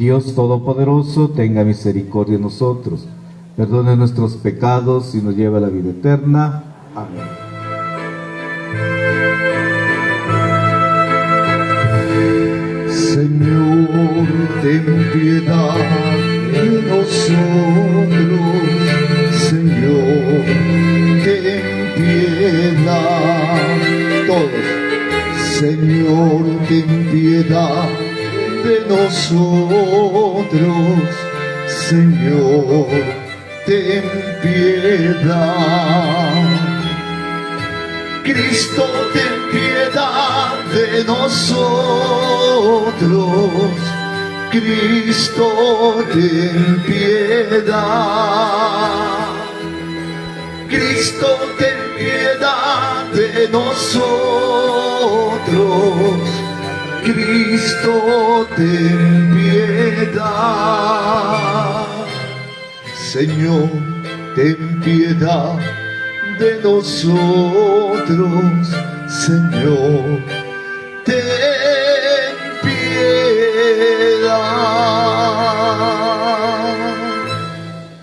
Dios Todopoderoso, tenga misericordia de nosotros, perdone nuestros pecados y nos lleve a la vida eterna. Amén. Señor, ten piedad de nosotros. Señor, ten piedad. Todos. Señor, ten piedad de nosotros. Señor, ten piedad. Cristo, ten piedad de nosotros. Cristo, ten piedad. Cristo, ten piedad de nosotros. Cristo, ten piedad. Señor, ten piedad de nosotros, Señor, ten piedad.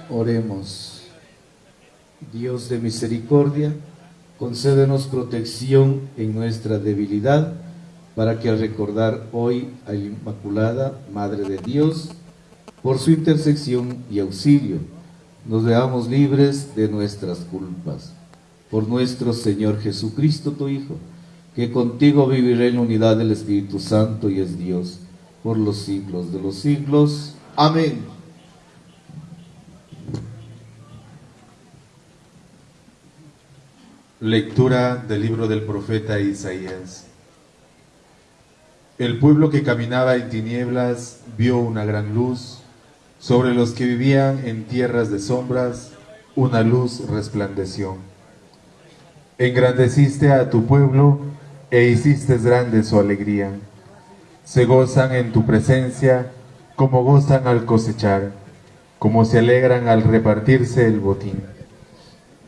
Oremos. Dios de misericordia, concédenos protección en nuestra debilidad, para que al recordar hoy a la Inmaculada, Madre de Dios, por su intercesión y auxilio, nos veamos libres de nuestras culpas. Por nuestro Señor Jesucristo, tu Hijo, que contigo vivirá en la unidad del Espíritu Santo y es Dios, por los siglos de los siglos. Amén. Lectura del libro del profeta Isaías. El pueblo que caminaba en tinieblas vio una gran luz. Sobre los que vivían en tierras de sombras, una luz resplandeció. Engrandeciste a tu pueblo e hiciste grande su alegría. Se gozan en tu presencia como gozan al cosechar, como se alegran al repartirse el botín.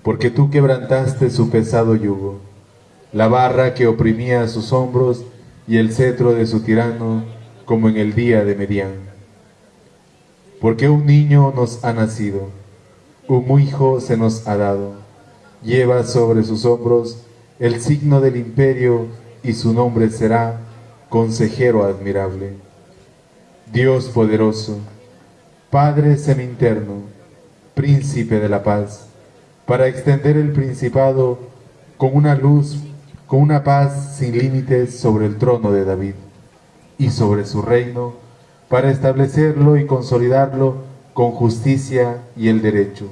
Porque tú quebrantaste su pesado yugo, la barra que oprimía sus hombros y el cetro de su tirano, como en el día de Medián. Porque un niño nos ha nacido, un hijo se nos ha dado, lleva sobre sus hombros el signo del imperio y su nombre será Consejero Admirable, Dios Poderoso, Padre Seminterno, Príncipe de la Paz, para extender el principado con una luz, con una paz sin límites sobre el trono de David y sobre su reino, para establecerlo y consolidarlo con justicia y el derecho.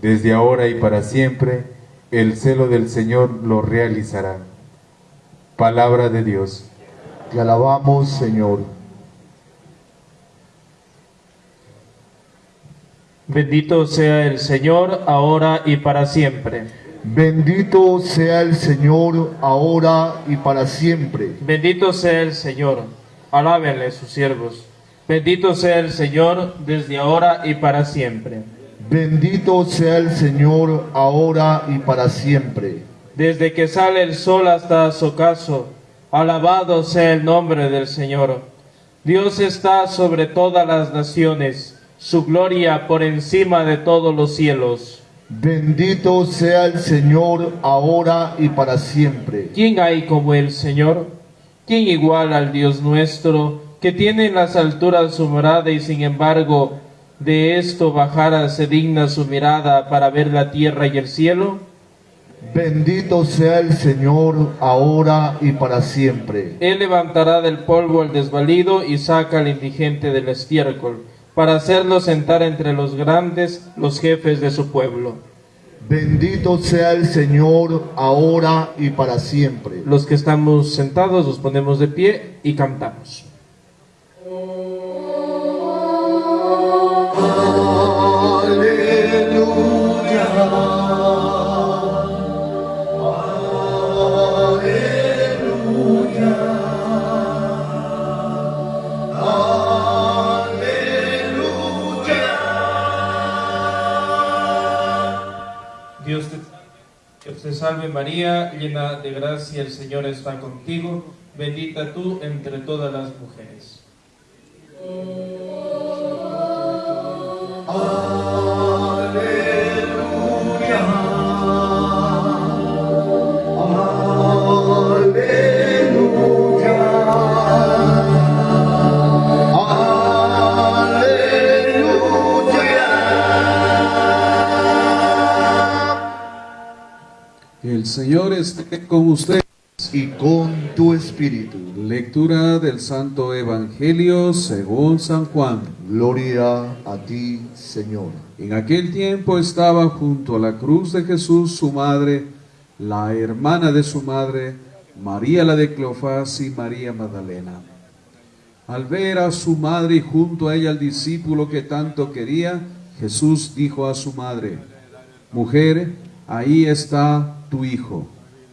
Desde ahora y para siempre, el celo del Señor lo realizará. Palabra de Dios. Te alabamos, Señor. Bendito sea el Señor, ahora y para siempre. Bendito sea el Señor ahora y para siempre. Bendito sea el Señor. Alábenle sus siervos. Bendito sea el Señor desde ahora y para siempre. Bendito sea el Señor ahora y para siempre. Desde que sale el sol hasta su ocaso, alabado sea el nombre del Señor. Dios está sobre todas las naciones, su gloria por encima de todos los cielos. Bendito sea el Señor ahora y para siempre. ¿Quién hay como el Señor? ¿Quién igual al Dios nuestro, que tiene en las alturas su morada y sin embargo de esto bajara se digna su mirada para ver la tierra y el cielo? Bendito sea el Señor ahora y para siempre. Él levantará del polvo al desvalido y saca al indigente del estiércol, para hacerlo sentar entre los grandes, los jefes de su pueblo. Bendito sea el Señor ahora y para siempre. Los que estamos sentados nos ponemos de pie y cantamos. Dios te, Dios te salve María, llena de gracia, el Señor está contigo, bendita tú entre todas las mujeres. Ah. Señor esté con usted. y con tu espíritu. Lectura del Santo Evangelio según San Juan. Gloria a ti, Señor. En aquel tiempo estaba junto a la cruz de Jesús su madre, la hermana de su madre, María la de Cleofás y María Magdalena. Al ver a su madre y junto a ella al discípulo que tanto quería, Jesús dijo a su madre, Mujer, ahí está tu hijo.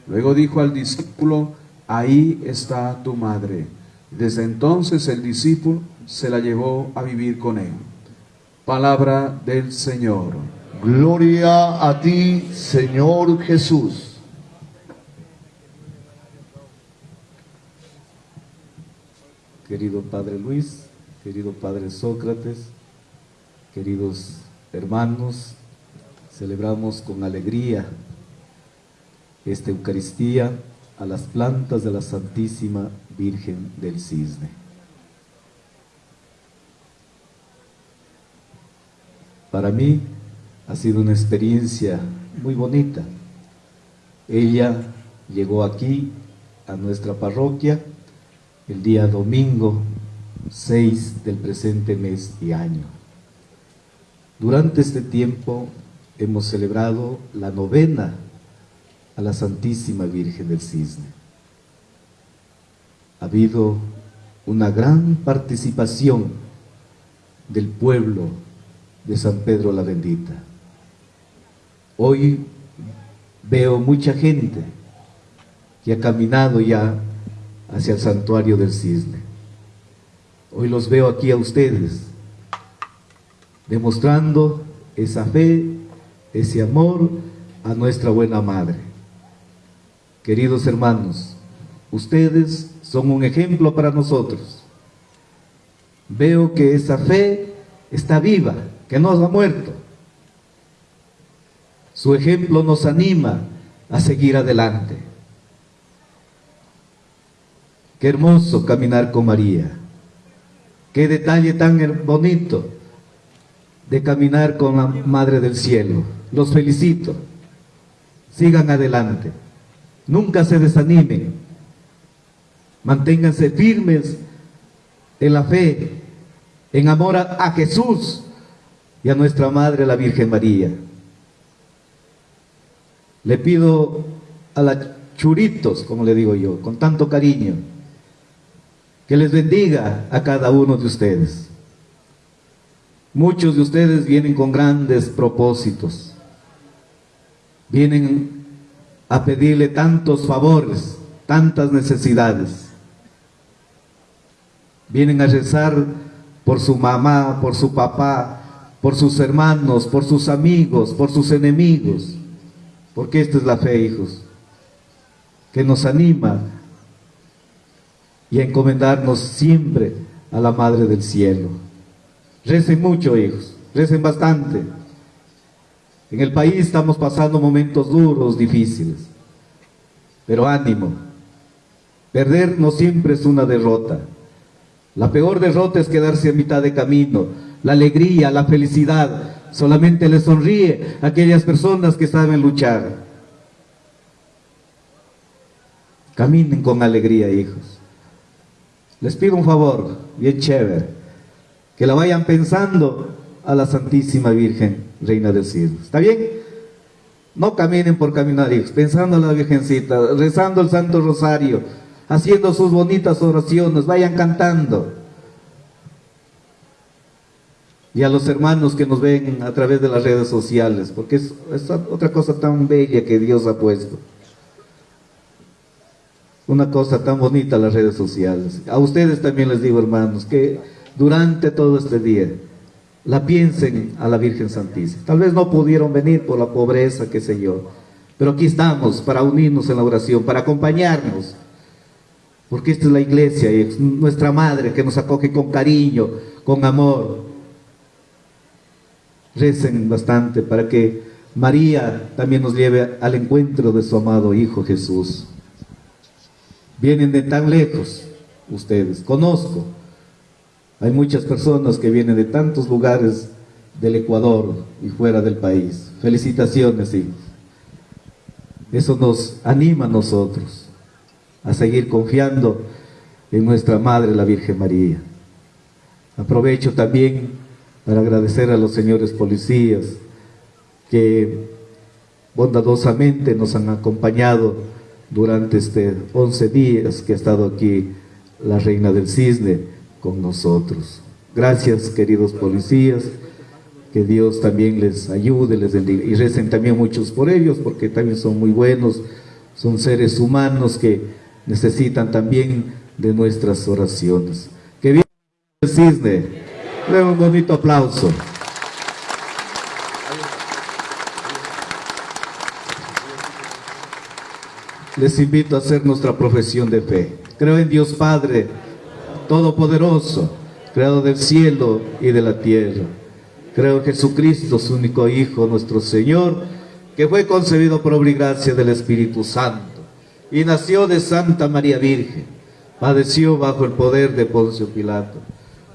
Luego dijo al discípulo, ahí está tu madre. Desde entonces el discípulo se la llevó a vivir con él. Palabra del Señor. Gloria a ti, Señor Jesús. Querido Padre Luis, querido Padre Sócrates, queridos hermanos, celebramos con alegría esta Eucaristía a las plantas de la Santísima Virgen del Cisne. Para mí ha sido una experiencia muy bonita. Ella llegó aquí a nuestra parroquia el día domingo 6 del presente mes y año. Durante este tiempo hemos celebrado la novena a la Santísima Virgen del Cisne. Ha habido una gran participación del pueblo de San Pedro la Bendita. Hoy veo mucha gente que ha caminado ya hacia el santuario del cisne. Hoy los veo aquí a ustedes, demostrando esa fe, ese amor a nuestra buena madre. Queridos hermanos, ustedes son un ejemplo para nosotros. Veo que esa fe está viva, que no ha muerto. Su ejemplo nos anima a seguir adelante. Qué hermoso caminar con María. Qué detalle tan bonito de caminar con la Madre del Cielo. Los felicito. Sigan adelante. Nunca se desanimen. Manténganse firmes en la fe, en amor a, Jesús y a nuestra Madre la Virgen María. Le pido a las churitos, como le digo yo, con tanto cariño, que les bendiga a cada uno de ustedes. Muchos de ustedes vienen con grandes propósitos, vienen a pedirle tantos favores, tantas necesidades, vienen a rezar por su mamá, por su papá, por sus hermanos, por sus amigos, por sus enemigos, porque esta es la fe, hijos, que nos anima y a encomendarnos siempre a la Madre del Cielo. Recen mucho, hijos, recen bastante. En el país estamos pasando momentos duros, difíciles, pero ánimo. Perder no siempre es una derrota. La peor derrota es quedarse a mitad de camino. La alegría, la felicidad, solamente le sonríe a aquellas personas que saben luchar. Caminen con alegría, hijos. Les pido un favor, bien chévere, que la vayan pensando a la Santísima Virgen, Reina del Cielo. ¿Está bien? No caminen por caminar, hijos, pensando en la Virgencita, rezando el Santo Rosario, haciendo sus bonitas oraciones, vayan cantando. Y a los hermanos que nos ven a través de las redes sociales, porque es, es otra cosa tan bella que Dios ha puesto una cosa tan bonita las redes sociales. A ustedes también les digo, hermanos, que durante todo este día la piensen a la Virgen Santísima. Tal vez no pudieron venir por la pobreza, qué sé yo, pero aquí estamos para unirnos en la oración, para acompañarnos. Porque esta es la iglesia, y es nuestra madre que nos acoge con cariño, con amor. Recen bastante para que María también nos lleve al encuentro de su amado Hijo Jesús. Vienen de tan lejos ustedes, conozco. Hay muchas personas que vienen de tantos lugares del Ecuador y fuera del país. Felicitaciones, hijos. Eso nos anima a nosotros a seguir confiando en nuestra Madre, la Virgen María. Aprovecho también para agradecer a los señores policías que bondadosamente nos han acompañado durante este 11 días que ha estado aquí la Reina del Cisne con nosotros. Gracias, queridos policías, que Dios también les ayude, les bendiga. Y recen también muchos por ellos, porque también son muy buenos, son seres humanos que necesitan también de nuestras oraciones. Que viva el cisne. Le un bonito aplauso. Les invito a hacer nuestra profesión de fe. Creo en Dios Padre, Todopoderoso, Creador del cielo y de la tierra. Creo en Jesucristo, su único Hijo, nuestro Señor, que fue concebido por obligación del Espíritu Santo y nació de Santa María Virgen. Padeció bajo el poder de Poncio Pilato.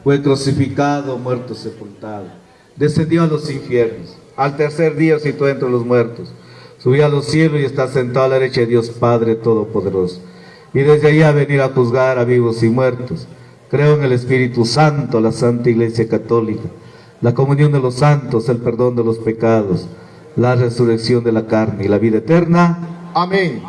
Fue crucificado, muerto, sepultado. Descendió a los infiernos. Al tercer día situó entre los muertos subió a los cielos y está sentado a la derecha de Dios Padre Todopoderoso. Y desde allá venir a juzgar a vivos y muertos. Creo en el Espíritu Santo, la Santa Iglesia Católica, la comunión de los santos, el perdón de los pecados, la resurrección de la carne y la vida eterna. Amén.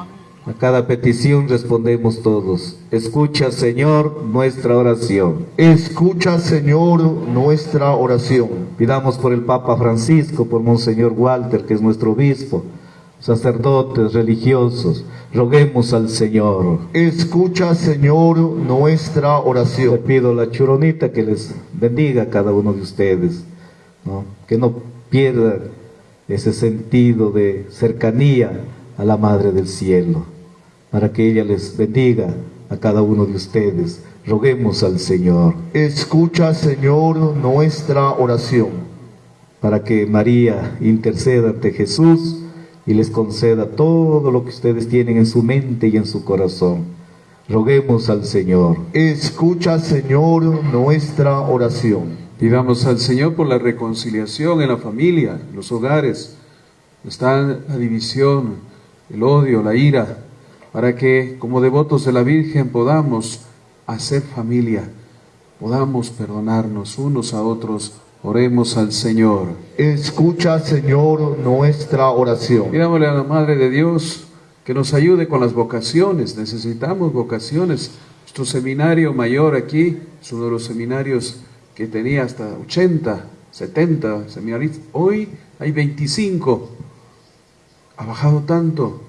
A cada petición respondemos todos. Escucha, Señor, nuestra oración. Escucha, Señor, nuestra oración. Pidamos por el Papa Francisco, por Monseñor Walter, que es nuestro obispo, sacerdotes religiosos, roguemos al Señor. Escucha, Señor, nuestra Le oración. pido a la churonita que les bendiga a cada uno de ustedes, ¿no? que no pierdan ese sentido de cercanía a la Madre del Cielo, para que ella les bendiga a cada uno de ustedes. Roguemos al Señor Escucha, Señor, nuestra oración. para que María interceda ante Jesús y les conceda todo lo que ustedes tienen en su mente y en su corazón. Roguemos al Señor. Escucha, Señor, nuestra oración. Pidamos al Señor por la reconciliación en la familia, en los hogares. Está la división, el odio, la ira, para que como devotos de la Virgen podamos hacer familia, podamos perdonarnos unos a otros. Oremos al Señor. Escucha, Señor, nuestra oración. Pidámosle a la Madre de Dios que nos ayude con las vocaciones. Necesitamos vocaciones. Nuestro seminario mayor aquí es uno de los seminarios que tenía hasta 80, 70 seminaristas. Hoy hay 25. Ha bajado tanto.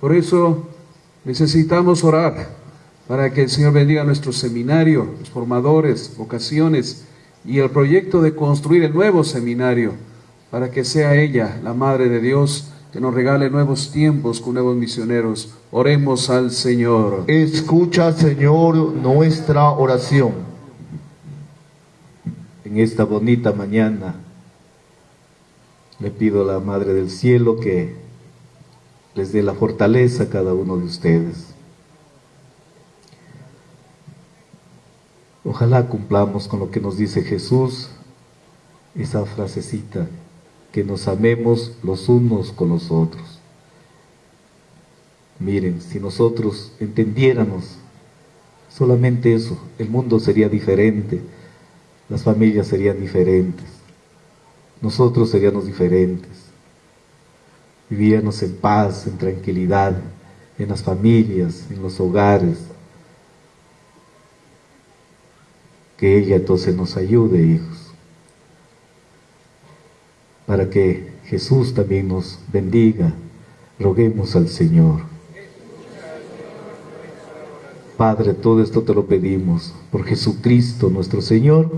Por eso necesitamos orar para que el Señor bendiga nuestro seminario, los formadores, vocaciones y el proyecto de construir el nuevo seminario para que sea ella, la Madre de Dios, que nos regale nuevos tiempos con nuevos misioneros. Oremos al Señor. Escucha, Señor, nuestra oración. En esta bonita mañana le pido a la Madre del Cielo que les dé la fortaleza a cada uno de ustedes. Ojalá cumplamos con lo que nos dice Jesús, esa frasecita, que nos amemos los unos con los otros. Miren, si nosotros entendiéramos solamente eso, el mundo sería diferente, las familias serían diferentes, nosotros seríamos diferentes, vivíamos en paz, en tranquilidad, en las familias, en los hogares. Que ella entonces nos ayude, hijos, para que Jesús también nos bendiga. Roguemos al Señor. Padre, todo esto te lo pedimos por Jesucristo nuestro Señor.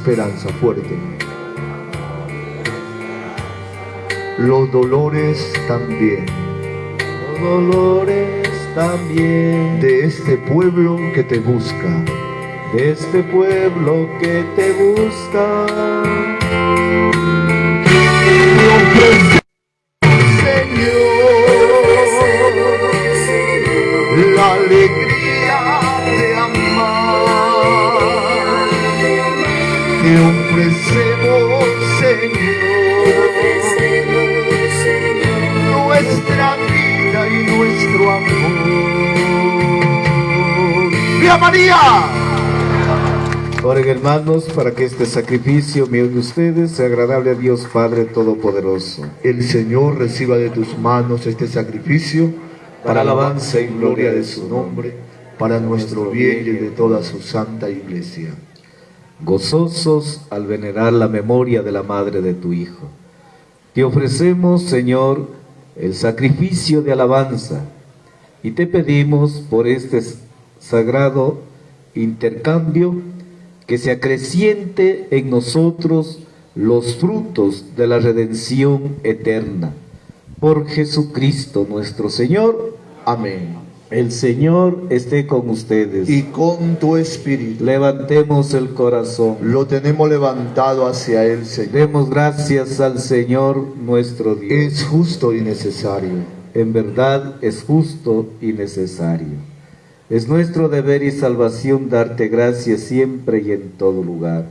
Esperanza fuerte. Los dolores también Los dolores también de este pueblo que te busca. de este pueblo que te busca. María! Oren hermanos para que este sacrificio mío de ustedes sea agradable a Dios Padre Todopoderoso. El Señor reciba de tus manos este sacrificio para alabanza y gloria de su nombre, para nuestro bien y de toda su santa iglesia. gozosos al venerar la memoria de la madre de tu Hijo. Te ofrecemos, Señor, el sacrificio de alabanza y te pedimos por este sagrado intercambio que se acreciente en nosotros los frutos de la redención eterna. Por Jesucristo nuestro Señor. Amén. El Señor esté con ustedes. Y con tu espíritu Levantemos el corazón. lo tenemos levantado hacia el Señor. Demos gracias al Señor nuestro Dios. Es justo y necesario. En verdad es justo y necesario. Es nuestro deber y salvación darte gracias siempre y en todo lugar.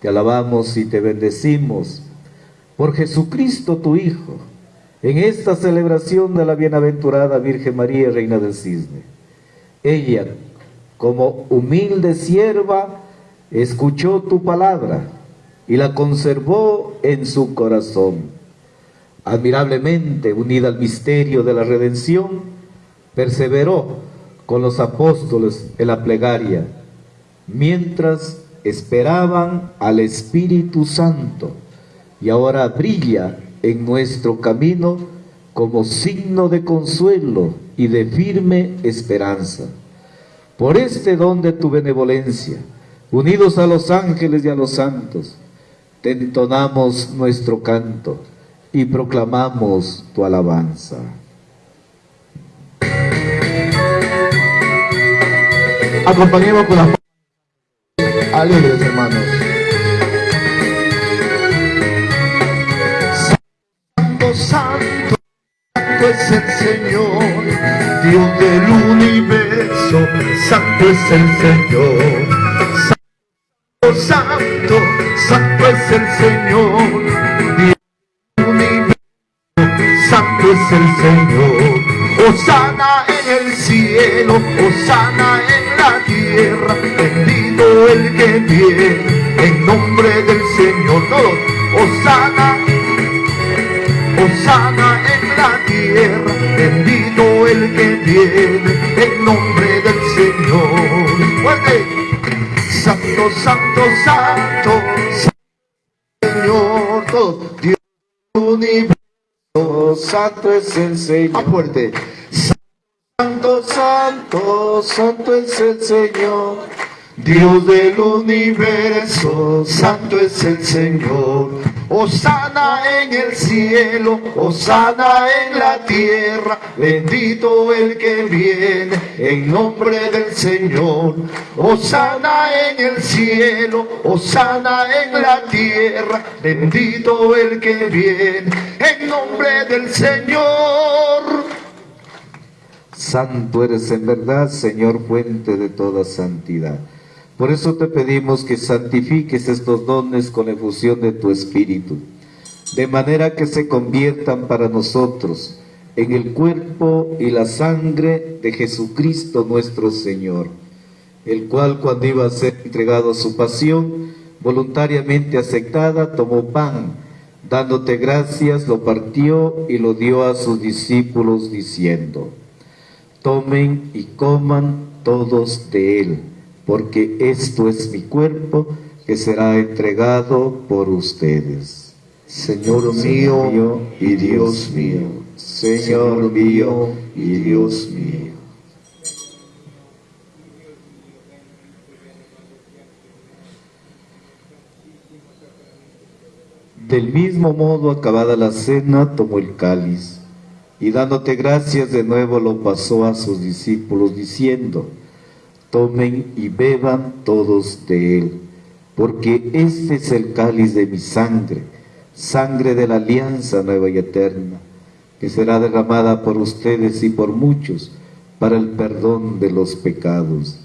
Te alabamos y te bendecimos por Jesucristo tu Hijo, en esta celebración de la bienaventurada Virgen María, Reina del Cisne. Ella, como humilde sierva, escuchó tu palabra y la conservó en su corazón. Admirablemente unida al misterio de la redención, perseveró con los apóstoles en la plegaria, mientras esperaban al Espíritu Santo, y ahora brilla en nuestro camino como signo de consuelo y de firme esperanza. Por este don de tu benevolencia, unidos a los ángeles y a los santos, te entonamos nuestro canto y proclamamos tu alabanza. Acompañemos con las alegres, hermanos. Santo, santo, santo es el Señor, Dios del universo, santo es el Señor. Santo, santo, santo es el Señor, Dios del universo, santo es el Señor. Osana en el cielo, Osana en la tierra, bendito el que viene en nombre del Señor. Todos, Osana, Osana en la tierra, bendito el que viene en nombre del Señor. Fuerte. Santo, santo, santo, Señor, todos, Dios universo. Santo es el Señor. fuerte. Santo, santo, es el Señor. Dios del universo, santo es el Señor. Osana en el cielo, Osana en la tierra, bendito el que viene en nombre del Señor. Osana en el cielo, Osana en la tierra, bendito el que viene en nombre del Señor. Santo eres en verdad, Señor, fuente de toda santidad. Por eso te pedimos que santifiques estos dones con efusión de tu Espíritu, de manera que se conviertan para nosotros en el cuerpo y la sangre de Jesucristo nuestro Señor, el cual cuando iba a ser entregado a su pasión, voluntariamente aceptada, tomó pan, dándote gracias, lo partió y lo dio a sus discípulos diciendo, tomen y coman todos de él, porque esto es mi cuerpo que será entregado por ustedes. Señor mío y Dios mío, Señor mío y Dios mío. Del mismo modo, acabada la cena, tomó el cáliz y dándote gracias de nuevo lo pasó a sus discípulos diciendo, tomen y beban todos de él, porque este es el cáliz de mi sangre, sangre de la alianza nueva y eterna, que será derramada por ustedes y por muchos para el perdón de los pecados.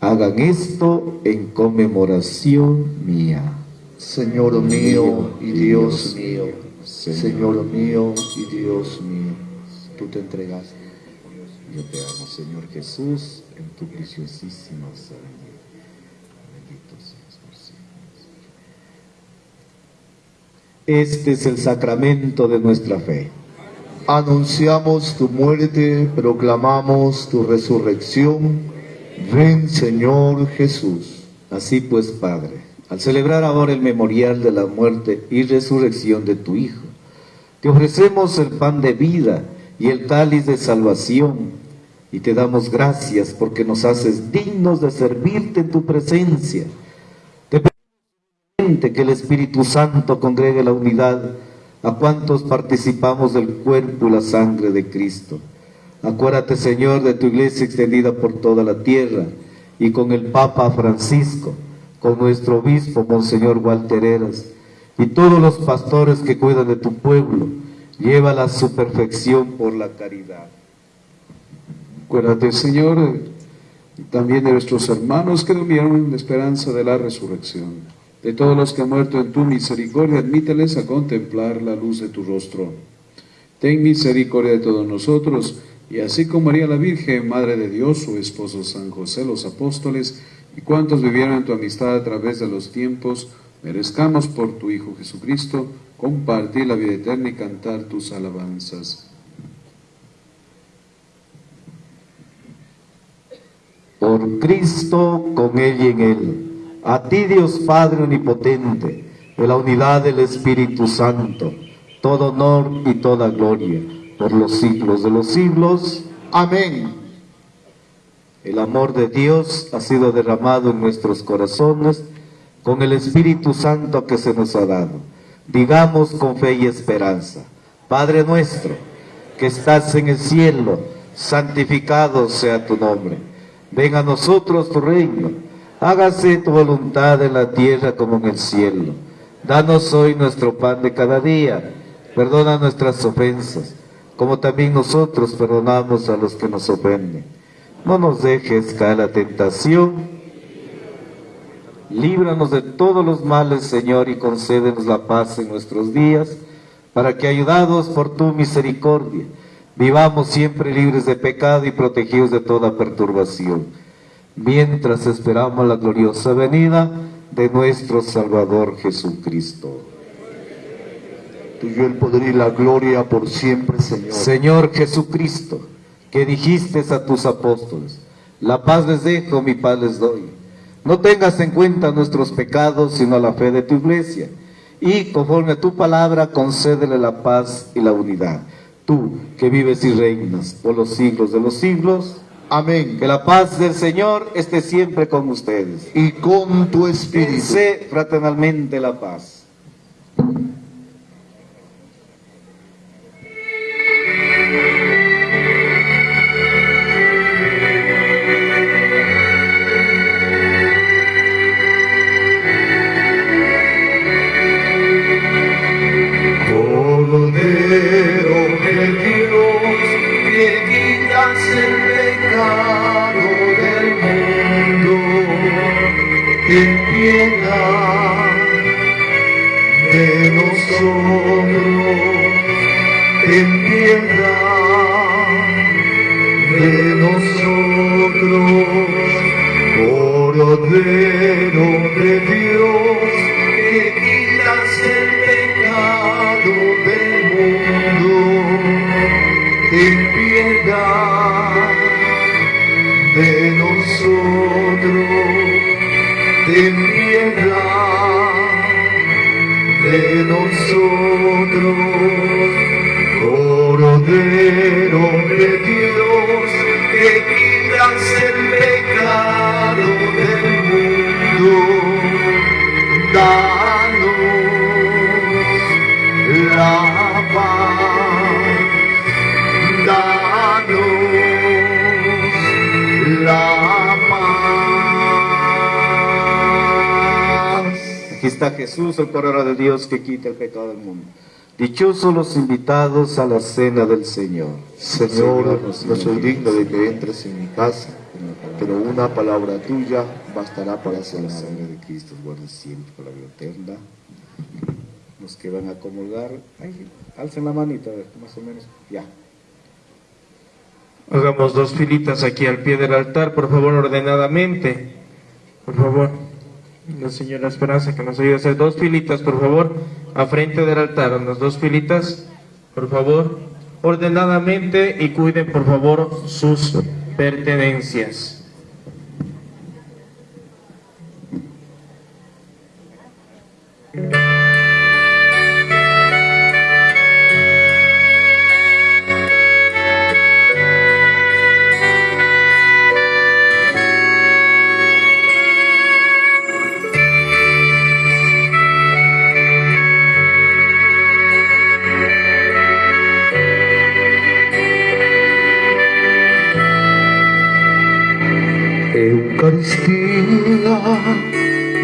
Hagan esto en conmemoración mía. Señor mío y Dios mío, Señor mío y Dios mío, tú te entregaste. Yo te amo, Señor Jesús, en tu preciosísima sangre. Bendito seas por. Este es el sacramento de nuestra fe. Anunciamos tu muerte, proclamamos tu resurrección. Ven, Señor Jesús. Así pues, Padre, al celebrar ahora el memorial de la muerte y resurrección de tu Hijo, te ofrecemos el pan de vida y el cáliz de salvación, y te damos gracias porque nos haces dignos de servirte en tu presencia. Te pedimos que el Espíritu Santo congregue la unidad a cuantos participamos del cuerpo y la sangre de Cristo. Acuérdate, Señor, de tu iglesia extendida por toda la tierra y con el Papa Francisco, con nuestro obispo, Monseñor Walter Eras, y todos los pastores que cuidan de tu pueblo, llévala a su perfección por la caridad. Acuérdate, Señor, también de nuestros hermanos que durmieron en la esperanza de la resurrección. De todos los que han muerto en tu misericordia, admíteles a contemplar la luz de tu rostro. Ten misericordia de todos nosotros, y así como María la Virgen, Madre de Dios, su esposo San José, los apóstoles, y cuantos vivieron en tu amistad a través de los tiempos, merezcamos por tu Hijo Jesucristo compartir la vida eterna y cantar tus alabanzas. Por Cristo, con Él y en Él, a ti Dios Padre Omnipotente, de la unidad del Espíritu Santo, todo honor y toda gloria, por los siglos de los siglos. Amén. El amor de Dios ha sido derramado en nuestros corazones con el Espíritu Santo que se nos ha dado. Digamos con fe y esperanza, Padre nuestro, que estás en el cielo, santificado sea tu nombre. Venga a nosotros tu reino, hágase tu voluntad en la tierra como en el cielo. Danos hoy nuestro pan de cada día, perdona nuestras ofensas, como también nosotros perdonamos a los que nos ofenden. No nos dejes caer la tentación, líbranos de todos los males, Señor, y concédenos la paz en nuestros días, para que, ayudados por tu misericordia, vivamos siempre libres de pecado y protegidos de toda perturbación, mientras esperamos la gloriosa venida de nuestro Salvador Jesucristo. Tuyo el poder y la gloria por siempre, Señor. Señor Jesucristo, que dijiste a tus apóstoles, la paz les dejo, mi paz les doy. No tengas en cuenta nuestros pecados, sino la fe de tu iglesia. Y conforme a tu palabra, concédele la paz y la unidad. Tú, que vives y reinas por los siglos de los siglos. Amén. Que la paz del Señor esté siempre con ustedes. Y con tu espíritu. Dice fraternalmente la paz. Está Jesús, el Cordero de Dios que quita el pecado del mundo. Dichosos los invitados a la cena del Señor. Señor, no soy digno de que entres en mi casa, pero una palabra tuya bastará para La sanar. sangre de Cristo guarde siempre para la vida eterna. Los que van a comulgar, ay, alcen la manita, más o menos, ya. Hagamos dos filitas aquí al pie del altar, por favor, ordenadamente. Por favor, la señora Esperanza que nos ayude a hacer dos filitas, por favor, a frente del altar, unas dos filitas, por favor, ordenadamente y cuiden, por favor, sus pertenencias.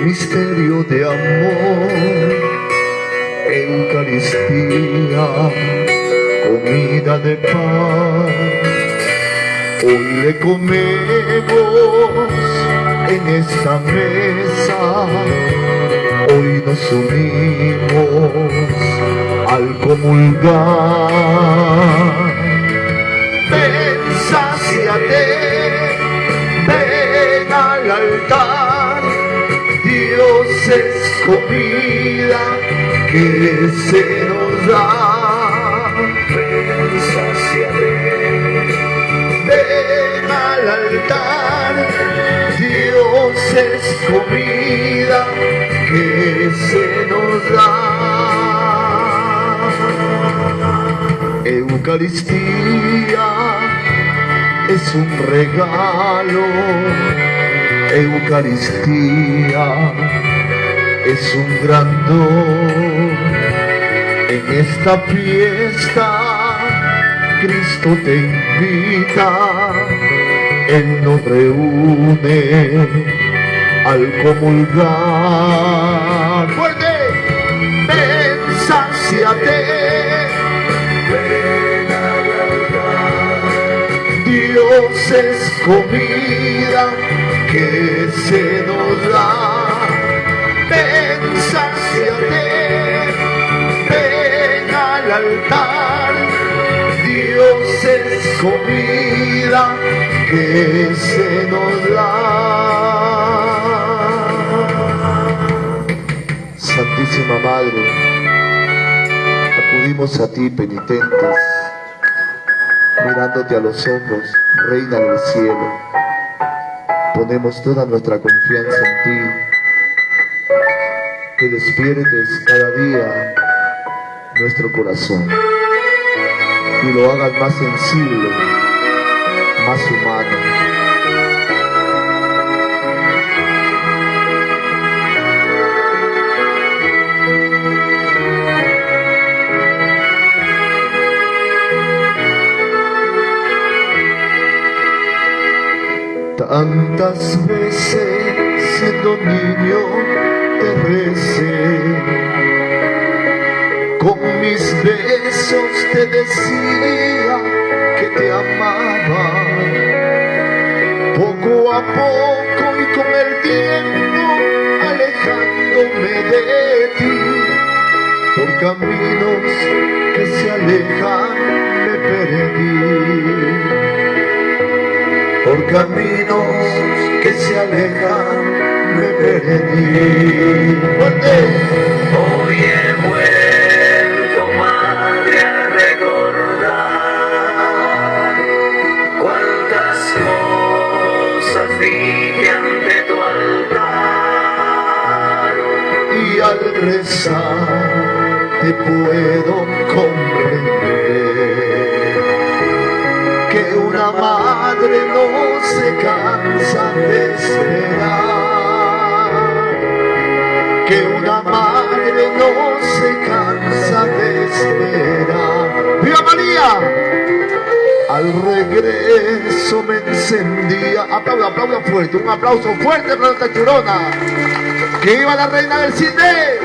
Misterio de amor. Eucaristía, comida de paz. Hoy le comemos en esta mesa. Hoy nos unimos al comulgar. Ven, sáciate, ven al altar. Comida que se nos da. Ven, ven al altar. Dios es comida que se nos da. Eucaristía es un regalo, Eucaristía es un gran don. En esta fiesta Cristo te invita, Él nos reúne al comulgar. ¡Fuerte! Ven, altar. Dios es comida que se nos da. Altar. Dios es comida que se nos da. Santísima Madre, acudimos a ti penitentes, mirándote a los ojos, Reina del cielo. Ponemos toda nuestra confianza en ti, que despiertes cada día nuestro corazón y lo hagas más sensible, más humano. Tantas veces siendo niño te recé, mis besos te decía que te amaba. Poco a poco y con el tiempo alejándome de ti, por caminos que se alejan me perdí. Por caminos que se alejan me perdí. Fuerte. Hoy he rezar te puedo comprender que una madre no se cansa de esperar, que una madre no se cansa de esperar. ¡Viva María! Al regreso me encendía. Aplauda, aplauda fuerte, un aplauso fuerte para esta churona. Que iba la reina del cine.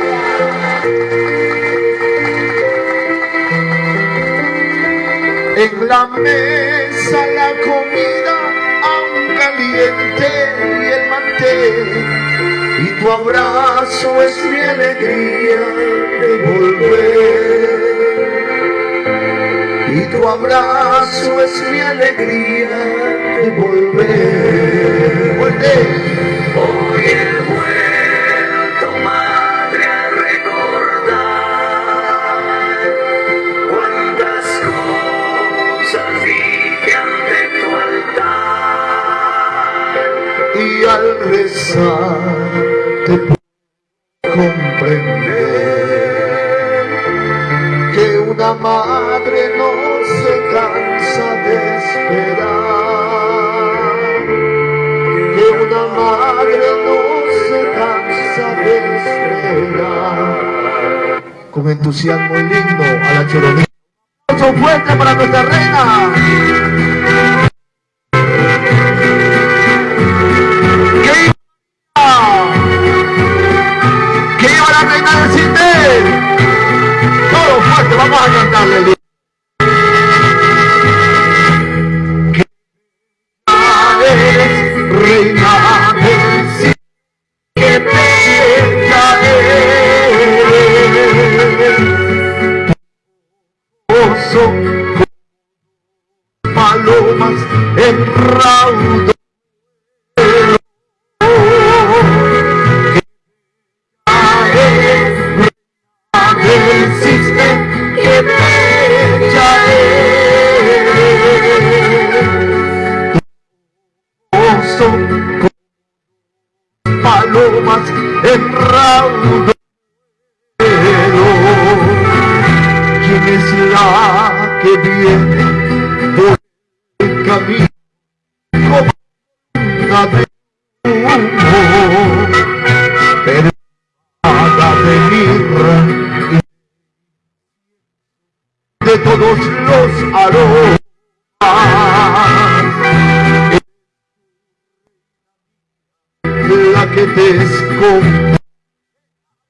En la mesa la comida aún caliente y el mantel. Y tu abrazo es mi alegría de volver. Y tu abrazo es mi alegría de volver. Fuerte. Rezar te puedo comprender que una madre no se cansa de esperar, que una madre no se cansa de esperar. Con entusiasmo lindo a la choronita. Un fuerte para nuestra reina.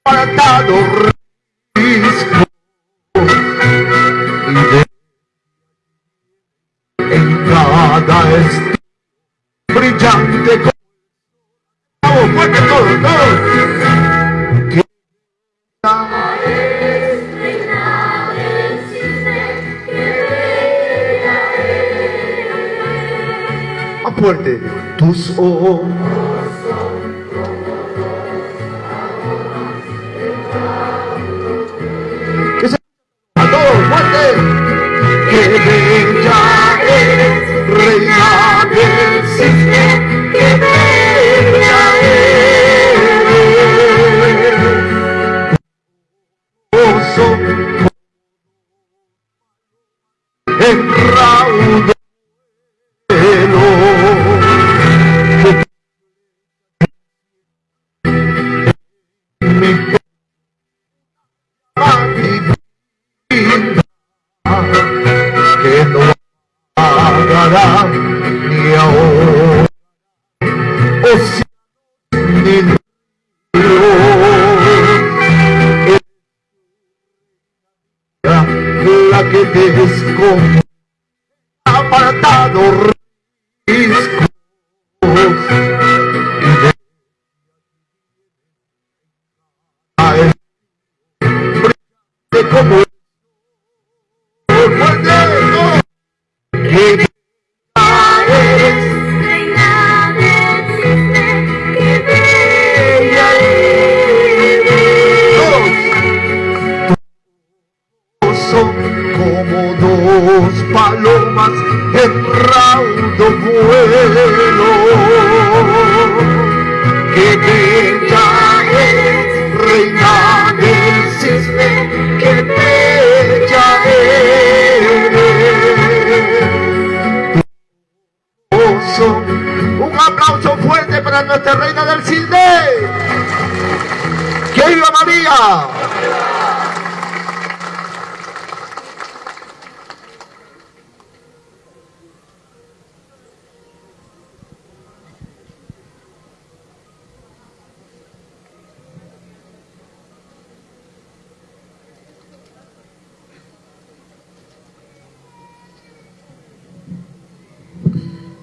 Apartado risco y en cada brillante como fuerte. Que fuerte. Tus ojos esconde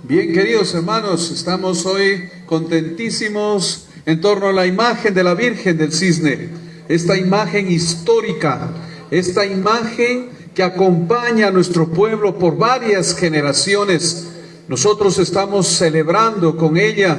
Bien, queridos hermanos, estamos hoy contentísimos en torno a la imagen de la Virgen del Cisne, esta imagen histórica, esta imagen que acompaña a nuestro pueblo por varias generaciones. Nosotros estamos celebrando con ella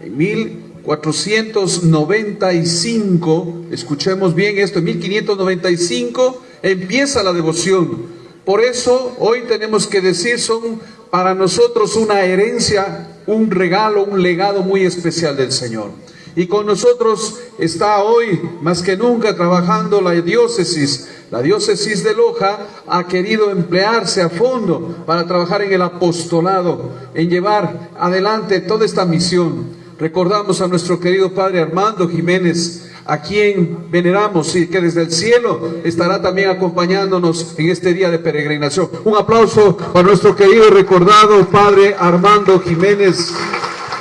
en 1495, escuchemos bien esto, en 1595 empieza la devoción. Por eso hoy tenemos que decir, son para nosotros una herencia, un regalo, un legado muy especial del Señor. Y con nosotros está hoy, más que nunca, trabajando la diócesis. La diócesis de Loja ha querido emplearse a fondo para trabajar en el apostolado, en llevar adelante toda esta misión. Recordamos a nuestro querido Padre Armando Jiménez, a quien veneramos y que desde el cielo estará también acompañándonos en este día de peregrinación. Un aplauso para nuestro querido y recordado Padre Armando Jiménez,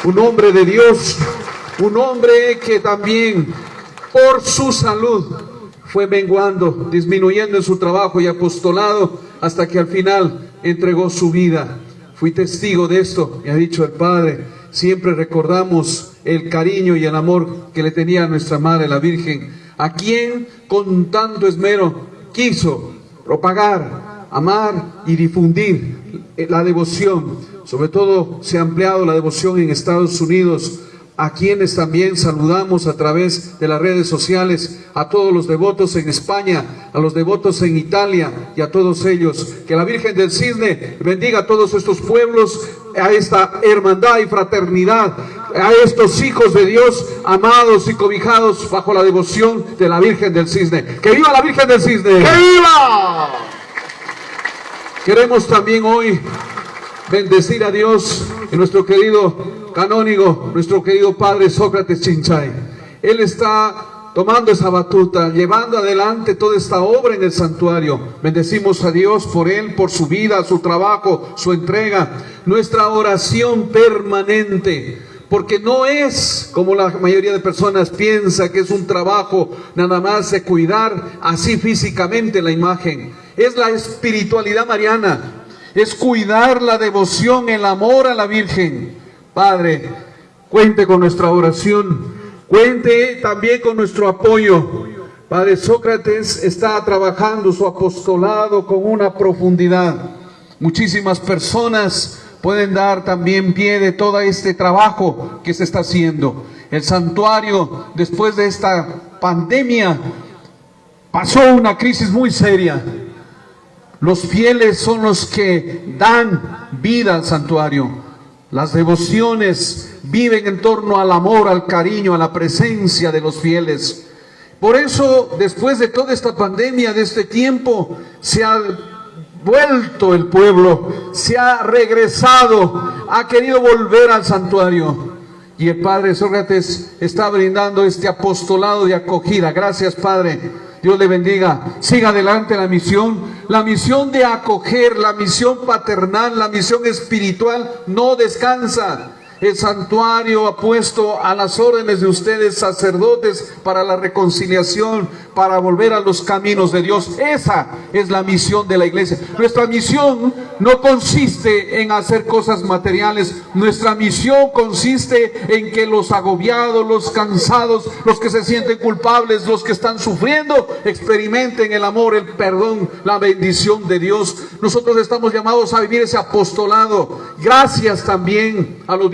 un hombre de Dios, un hombre que también por su salud fue menguando, disminuyendo en su trabajo y apostolado hasta que al final entregó su vida. Fui testigo de esto, me ha dicho el Padre. Siempre recordamos el cariño y el amor que le tenía nuestra Madre la Virgen, a quien con tanto esmero quiso propagar, amar y difundir la devoción. Sobre todo se ha ampliado la devoción en Estados Unidos, a quienes también saludamos a través de las redes sociales, a todos los devotos en España, a los devotos en Italia y a todos ellos. Que la Virgen del Cisne bendiga a todos estos pueblos, a esta hermandad y fraternidad, a estos hijos de Dios amados y cobijados bajo la devoción de la Virgen del Cisne. ¡Que viva la Virgen del Cisne! ¡Que viva! Queremos también hoy bendecir a Dios y nuestro querido canónigo, nuestro querido padre Sócrates Chinchay. Él está tomando esa batuta, llevando adelante toda esta obra en el santuario. Bendecimos a Dios por él, por su vida, su trabajo, su entrega, nuestra oración permanente. Porque no es como la mayoría de personas piensa que es un trabajo nada más de cuidar así físicamente la imagen. Es la espiritualidad mariana, es cuidar la devoción, el amor a la Virgen. Padre, cuente con nuestra oración, cuente también con nuestro apoyo. Padre Sócrates está trabajando su apostolado con una profundidad. Muchísimas personas pueden dar también pie de todo este trabajo que se está haciendo. El santuario, después de esta pandemia, pasó una crisis muy seria. Los fieles son los que dan vida al santuario. Las devociones viven en torno al amor, al cariño, a la presencia de los fieles. Por eso, después de toda esta pandemia, de este tiempo, se ha vuelto el pueblo, se ha regresado, ha querido volver al santuario. Y el Padre Sócrates está brindando este apostolado de acogida. Gracias, Padre. Dios le bendiga. Siga adelante la misión. La misión de acoger, la misión paternal, la misión espiritual no descansa. El santuario ha puesto a las órdenes de ustedes sacerdotes para la reconciliación, para volver a los caminos de Dios. Esa es la misión de la iglesia. Nuestra misión no consiste en hacer cosas materiales. Nuestra misión consiste en que los agobiados, los cansados, los que se sienten culpables, los que están sufriendo, experimenten el amor, el perdón, la bendición de Dios. Nosotros estamos llamados a vivir ese apostolado. Gracias también a los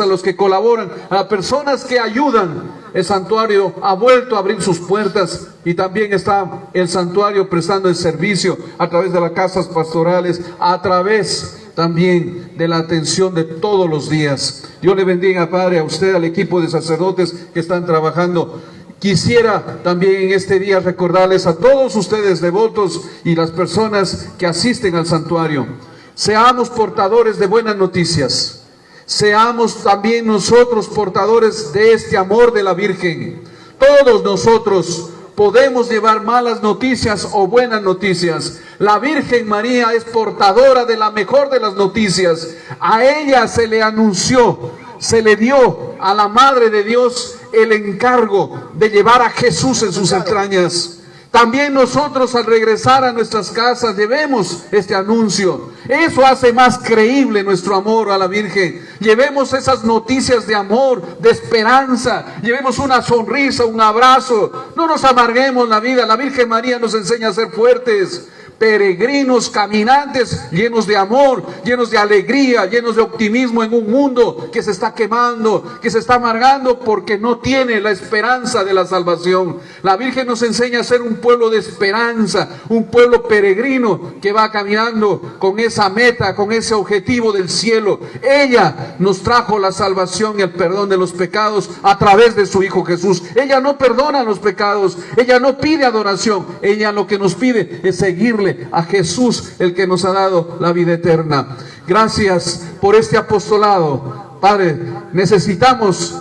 a los que colaboran, a personas que ayudan. El santuario ha vuelto a abrir sus puertas y también está el santuario prestando el servicio a través de las casas pastorales, a través también de la atención de todos los días. Dios le bendiga, Padre, a usted, al equipo de sacerdotes que están trabajando. Quisiera también en este día recordarles a todos ustedes devotos y las personas que asisten al santuario. Seamos portadores de buenas noticias. Seamos también nosotros portadores de este amor de la Virgen. Todos nosotros podemos llevar malas noticias o buenas noticias. La Virgen María es portadora de la mejor de las noticias. A ella se le anunció, se le dio a la Madre de Dios el encargo de llevar a Jesús en sus entrañas. También nosotros al regresar a nuestras casas llevemos este anuncio. Eso hace más creíble nuestro amor a la Virgen. Llevemos esas noticias de amor, de esperanza. Llevemos una sonrisa, un abrazo. No nos amarguemos la vida. La Virgen María nos enseña a ser fuertes peregrinos, caminantes, llenos de amor, llenos de alegría, llenos de optimismo en un mundo que se está quemando, que se está amargando porque no tiene la esperanza de la salvación. La Virgen nos enseña a ser un pueblo de esperanza, un pueblo peregrino que va caminando con esa meta, con ese objetivo del cielo. Ella nos trajo la salvación y el perdón de los pecados a través de su Hijo Jesús. Ella no perdona los pecados, ella no pide adoración, ella lo que nos pide es seguirle a Jesús, el que nos ha dado la vida eterna. Gracias por este apostolado. Padre, necesitamos,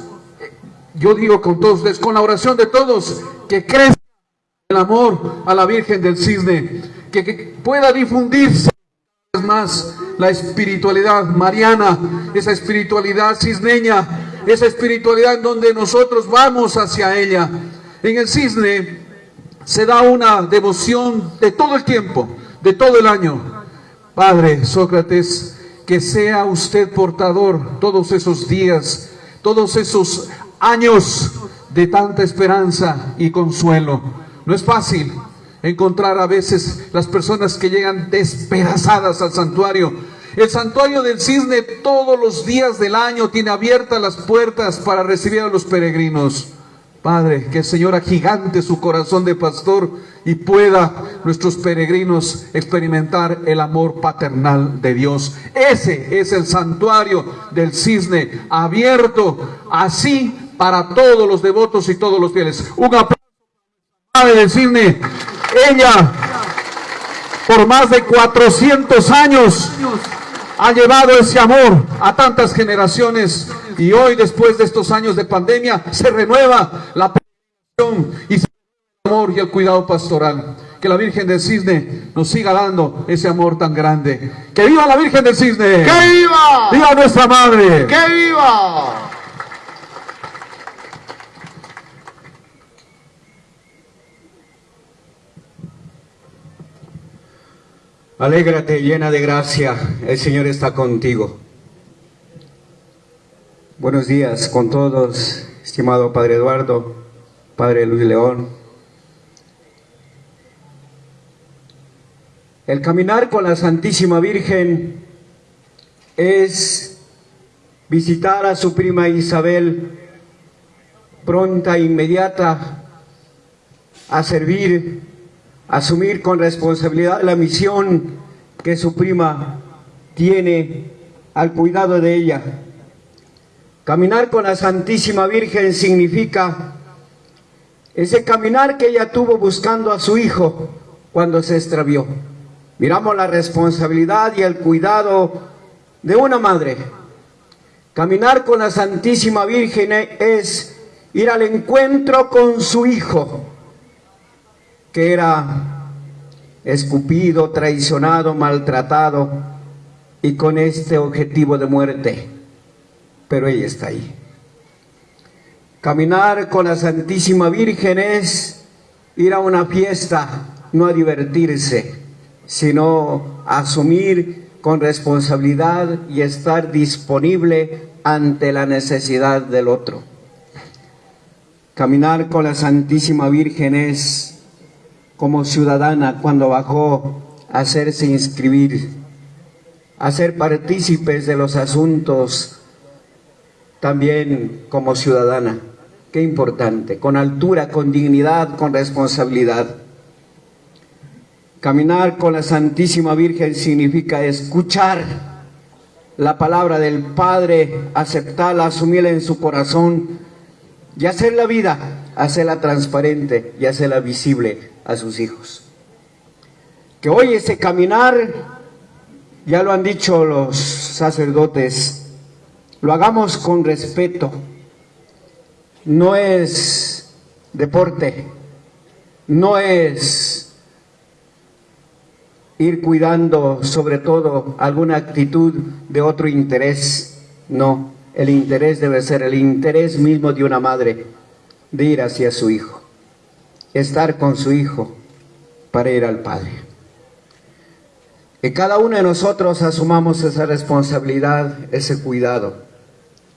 yo digo con todos con la oración de todos, que crezca el amor a la Virgen del Cisne, que, que pueda difundirse más la espiritualidad mariana, esa espiritualidad cisneña, esa espiritualidad en donde nosotros vamos hacia ella. En el cisne se da una devoción de todo el tiempo, de todo el año. Padre Sócrates, que sea usted portador todos esos días, todos esos años de tanta esperanza y consuelo. No es fácil encontrar a veces las personas que llegan despedazadas al santuario. El santuario del cisne todos los días del año tiene abiertas las puertas para recibir a los peregrinos. Padre, que el Señor agigante su corazón de pastor y pueda nuestros peregrinos experimentar el amor paternal de Dios. Ese es el santuario del cisne abierto así para todos los devotos y todos los fieles. Un aplauso para del cisne. Ella, por más de 400 años, ha llevado ese amor a tantas generaciones y hoy después de estos años de pandemia se renueva la y se el amor y el cuidado pastoral. Que la Virgen del Cisne nos siga dando ese amor tan grande. ¡Que viva la Virgen del Cisne! ¡Que viva! ¡Viva nuestra Madre! ¡Que viva! Alégrate llena de gracia, el Señor está contigo. Buenos días con todos, estimado Padre Eduardo, Padre Luis León. El caminar con la Santísima Virgen es visitar a su prima Isabel pronta e inmediata a servir, asumir con responsabilidad la misión que su prima tiene al cuidado de ella. Caminar con la Santísima Virgen significa ese caminar que ella tuvo buscando a su hijo cuando se extravió. Miramos la responsabilidad y el cuidado de una madre. Caminar con la Santísima Virgen es ir al encuentro con su hijo, que era escupido, traicionado, maltratado y con este objetivo de muerte. pero ella está ahí. Caminar con la Santísima Virgen es ir a una fiesta, no a divertirse, sino a asumir con responsabilidad y estar disponible ante la necesidad del otro. Caminar con la Santísima Virgen es como ciudadana cuando bajó a hacerse inscribir, a ser partícipes de los asuntos también como ciudadana. Qué importante, con altura, con dignidad, con responsabilidad. Caminar con la Santísima Virgen significa escuchar la palabra del Padre, aceptarla, asumirla en su corazón y hacer la vida, hacerla transparente y hacerla visible a sus hijos. Que hoy ese caminar, ya lo han dicho los sacerdotes, lo hagamos con respeto. No es deporte, no es ir cuidando sobre todo alguna actitud de otro interés, no, el interés debe ser el interés mismo de una madre de ir hacia su hijo, estar con su hijo para ir al Padre. Que cada uno de nosotros asumamos esa responsabilidad, ese cuidado.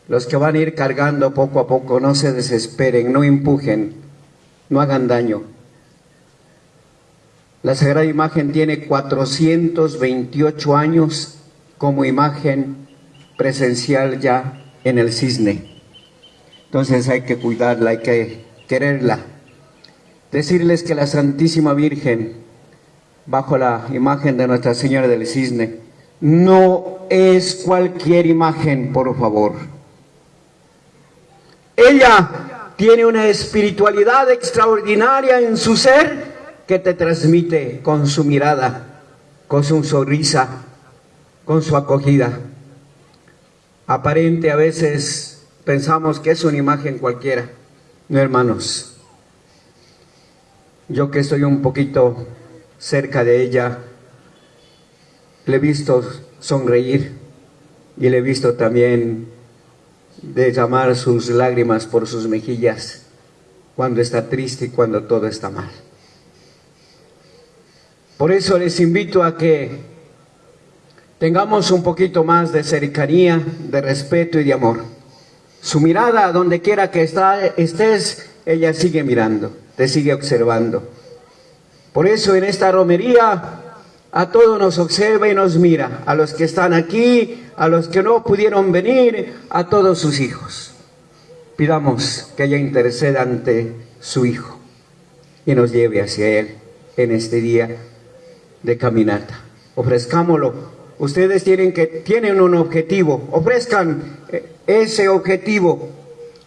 Los que van a ir cargando poco a poco, no se desesperen, no empujen, no hagan daño. La Sagrada Imagen tiene 428 años como imagen presencial ya en el cisne. Entonces hay que cuidarla, hay que quererla. Decirles que la Santísima Virgen, bajo la imagen de Nuestra Señora del Cisne, no es cualquier imagen, por favor. Ella tiene una espiritualidad extraordinaria en su ser que te transmite con su mirada, con su sonrisa, con su acogida. Aparente a veces pensamos que es una imagen cualquiera. No, hermanos. Yo que estoy un poquito cerca de ella, le he visto sonreír y le he visto también derramar sus lágrimas por sus mejillas cuando está triste y cuando todo está mal. Por eso les invito a que tengamos un poquito más de cercanía, de respeto y de amor. Su mirada, donde quiera que está, estés, ella sigue mirando, te sigue observando. Por eso en esta romería a todos nos observa y nos mira, a los que están aquí, a los que no pudieron venir, a todos sus hijos. Pidamos que ella interceda ante su Hijo y nos lleve hacia Él en este día de caminata. Ofrezcámoslo. Ustedes tienen, que, tienen un objetivo. Ofrezcan eh, ese objetivo.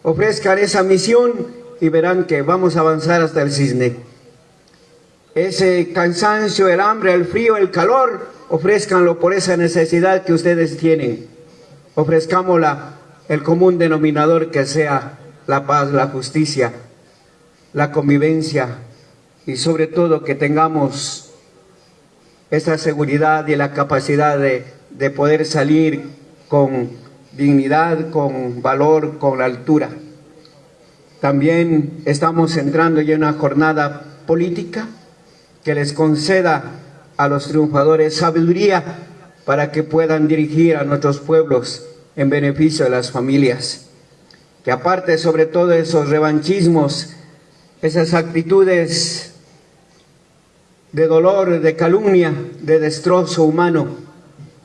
Ofrezcan esa misión y verán que vamos a avanzar hasta el cisne. Ese cansancio, el hambre, el frío, el calor, ofrezcanlo por esa necesidad que ustedes tienen. Ofrezcámosla el común denominador que sea la paz, la justicia, la convivencia y sobre todo que tengamos esa seguridad y la capacidad de, de poder salir con dignidad, con valor, con altura. También estamos entrando ya en una jornada política que les conceda a los triunfadores sabiduría para que puedan dirigir a nuestros pueblos en beneficio de las familias. Que aparte sobre todo esos revanchismos, esas actitudes de dolor, de calumnia, de destrozo humano,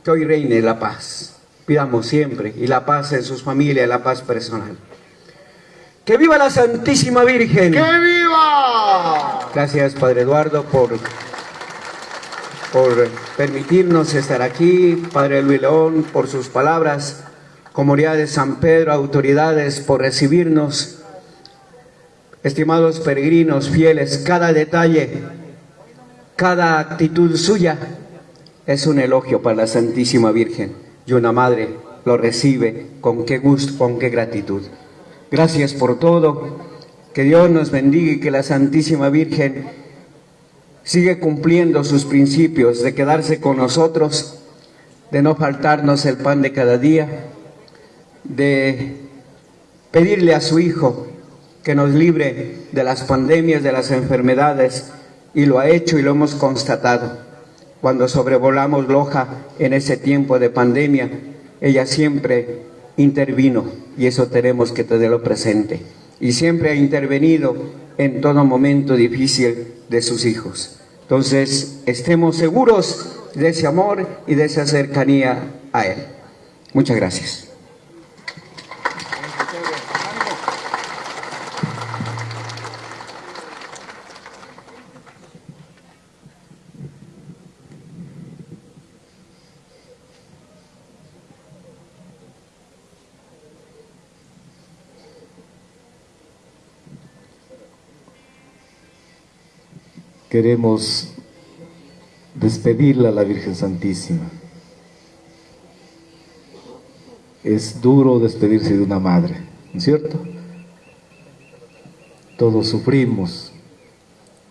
que hoy reine la paz. Pidamos siempre, y la paz en sus familias, la paz personal. ¡Que viva la Santísima Virgen! ¡Que viva! Gracias, Padre Eduardo, por, por permitirnos estar aquí. Padre Luis León, por sus palabras. Comunidad de San Pedro, autoridades, por recibirnos. Estimados peregrinos fieles, cada detalle cada actitud suya es un elogio para la Santísima Virgen y una madre lo recibe con qué gusto, con qué gratitud. Gracias por todo, que Dios nos bendiga y que la Santísima Virgen sigue cumpliendo sus principios de quedarse con nosotros, de no faltarnos el pan de cada día, de pedirle a su Hijo que nos libre de las pandemias, de las enfermedades, y lo ha hecho y lo hemos constatado. Cuando sobrevolamos Loja en ese tiempo de pandemia, ella siempre intervino y eso tenemos que tenerlo presente. Y siempre ha intervenido en todo momento difícil de sus hijos. Entonces, estemos seguros de ese amor y de esa cercanía a Él. Muchas gracias. Queremos despedirla a la Virgen Santísima. Es duro despedirse de una madre, ¿no es cierto? Todos sufrimos,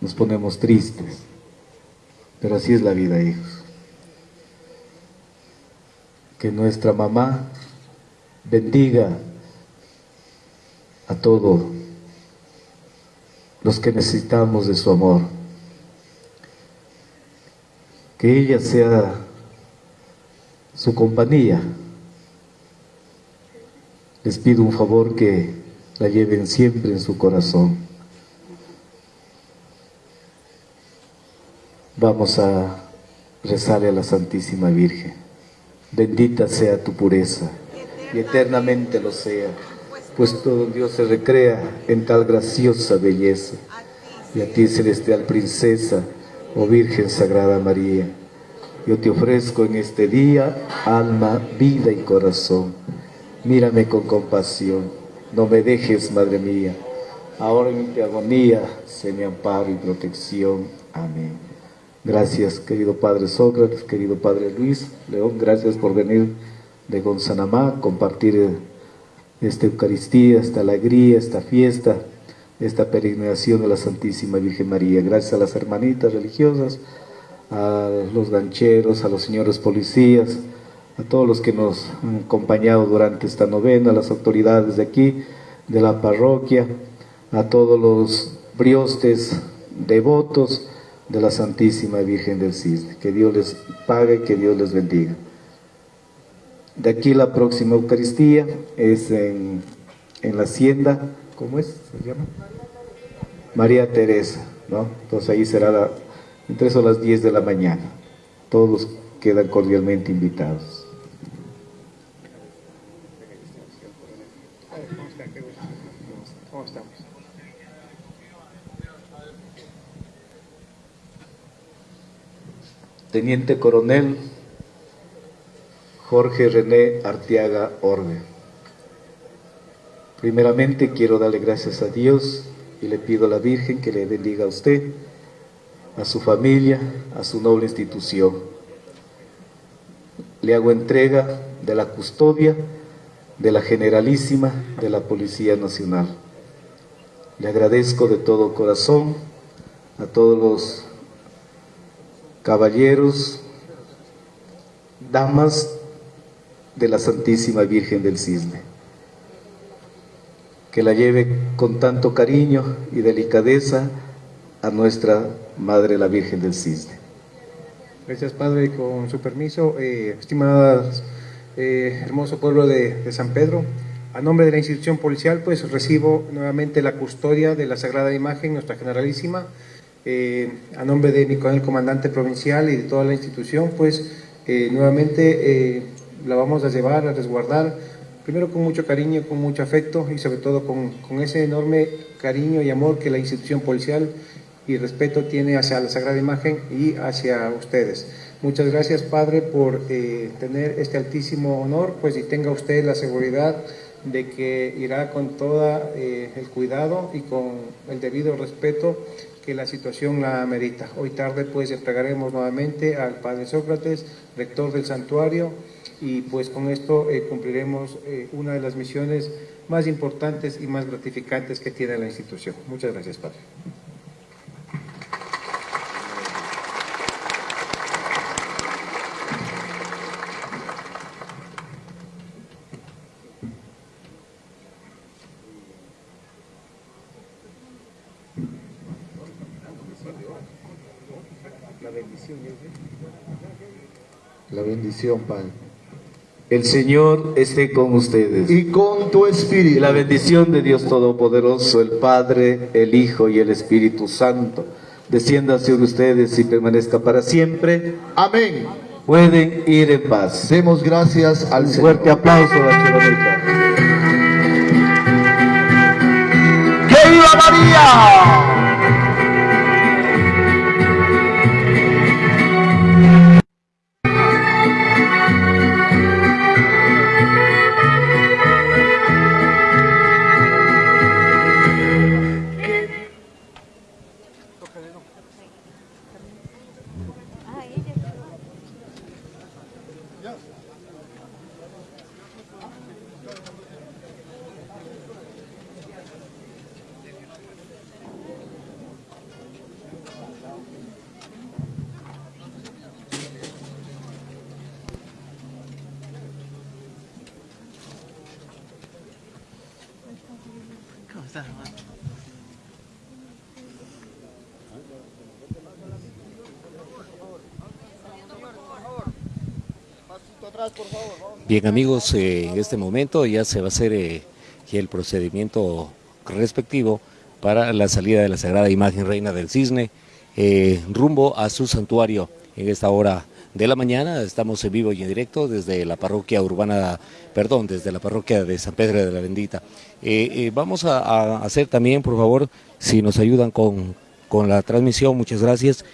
nos ponemos tristes, pero así es la vida, hijos. Que nuestra mamá bendiga a todos los que necesitamos de su amor que ella sea su compañía. Les pido un favor que la lleven siempre en su corazón. Vamos a rezarle a la Santísima Virgen. Bendita sea tu pureza y eternamente lo sea, pues todo Dios se recrea en tal graciosa belleza. Y a ti, celestial princesa, oh Virgen Sagrada María, yo te ofrezco en este día alma, vida y corazón. Mírame con compasión, no me dejes, Madre mía. Ahora en mi agonía, sé mi amparo y protección. Amén. Gracias, querido Padre Sócrates, querido Padre Luis León, gracias por venir de Gonzanamá, compartir esta Eucaristía, esta alegría, esta fiesta esta peregrinación de la Santísima Virgen María. Gracias a las hermanitas religiosas, a los gancheros, a los señores policías, a todos los que nos han acompañado durante esta novena, a las autoridades de aquí, de la parroquia, a todos los briostes devotos de la Santísima Virgen del Cisne. Que Dios les pague, que Dios les bendiga. De aquí la próxima Eucaristía es en, en la hacienda ¿cómo es? ¿Se llama? María Teresa, ¿no? Entonces ahí será la, entre eso las 10 de la mañana. Todos quedan cordialmente invitados. Teniente Coronel Jorge René Arteaga Orbe. Primeramente quiero darle gracias a Dios y le pido a la Virgen que le bendiga a usted, a su familia, a su noble institución. Le hago entrega de la custodia de la Generalísima de la Policía Nacional. Le agradezco de todo corazón a todos los caballeros, damas de la Santísima Virgen del Cisne que la lleve con tanto cariño y delicadeza a nuestra Madre la Virgen del Cisne. Gracias Padre, con su permiso, eh, estimadas, eh, hermoso pueblo de, San Pedro, a nombre de la institución policial pues recibo nuevamente la custodia de la Sagrada Imagen, nuestra Generalísima, eh, a nombre de mi comandante provincial y de toda la institución pues nuevamente la vamos a llevar, a resguardar, primero con mucho cariño, con mucho afecto y sobre todo con, ese enorme cariño y amor que la institución policial y respeto tiene hacia la Sagrada Imagen y hacia ustedes. Muchas gracias, Padre, por eh, tener este altísimo honor, pues y tenga usted la seguridad de que irá con todo eh, el cuidado y con el debido respeto que la situación la amerita. Hoy tarde pues entregaremos nuevamente al Padre Sócrates, rector del santuario, y pues con esto eh, cumpliremos eh, una de las misiones más importantes y más gratificantes que tiene la institución. Muchas gracias, Padre. La bendición, Padre. El Señor esté con ustedes. Y con tu Y espíritu. la bendición de Dios Todopoderoso, el Padre, el Hijo y el Espíritu Santo, descienda sobre ustedes y permanezca para siempre. Amén. Pueden ir en paz. Demos gracias al Señor. fuerte aplauso a la. ¡Que viva María! Bien amigos, eh, en este momento ya se va a hacer eh, el procedimiento respectivo para la salida de la Sagrada Imagen Reina del Cisne eh, rumbo a su santuario en esta hora de la mañana. Estamos en vivo y en directo desde la parroquia urbana, perdón, desde la parroquia de San Pedro de la Bendita. Vamos a, a hacer también, por favor, si nos ayudan con, con la transmisión, muchas gracias.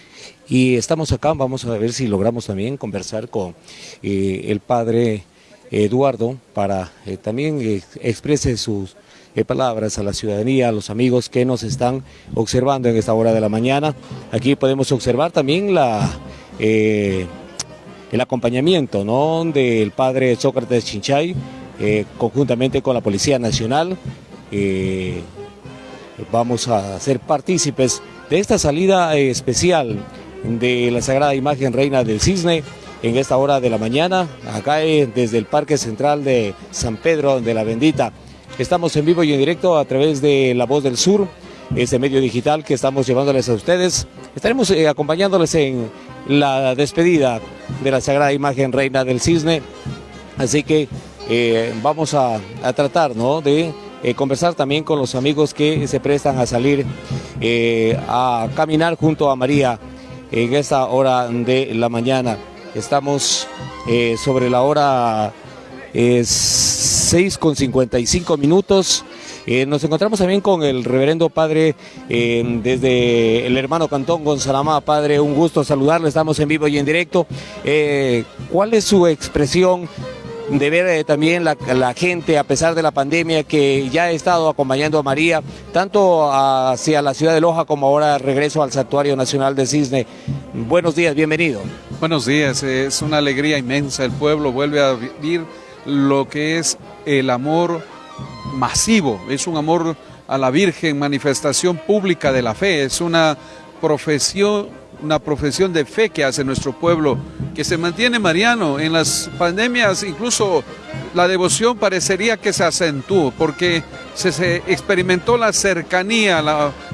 Y estamos acá, vamos a ver si logramos también conversar con el padre Eduardo para eh, también eh, exprese sus eh, palabras a la ciudadanía, a los amigos que nos están observando en esta hora de la mañana. Aquí podemos observar también la, eh, el acompañamiento ¿no? del padre Sócrates Chinchay, conjuntamente con la Policía Nacional. Vamos a ser partícipes de esta salida especial de la Sagrada Imagen Reina del Cisne en esta hora de la mañana, acá desde el Parque Central de San Pedro de la Bendita. Estamos en vivo y en directo a través de La Voz del Sur, este medio digital que estamos llevándoles a ustedes. Estaremos eh, acompañándoles en la despedida de la Sagrada Imagen Reina del Cisne. Así que eh, vamos a, tratar ¿no? de eh, conversar también con los amigos que se prestan a salir a caminar junto a María en esta hora de la mañana. Estamos eh, sobre la hora eh, 6 con 55 minutos. Eh, nos encontramos también con el reverendo padre eh, desde el hermano Cantón Gonzalamá. Padre, un gusto saludarle, estamos en vivo y en directo. ¿Cuál es su expresión de ver eh, también la, la gente, a pesar de la pandemia, que ya ha estado acompañando a María, tanto hacia la ciudad de Loja como ahora regreso al Santuario Nacional de Cisne? Buenos días, bienvenido. Buenos días, es una alegría inmensa. El pueblo vuelve a vivir lo que es el amor masivo, es un amor a la Virgen, manifestación pública de la fe, es una profesión, una profesión de fe que hace nuestro pueblo, que se mantiene mariano. En las pandemias incluso la devoción parecería que se acentuó, porque se, experimentó la cercanía,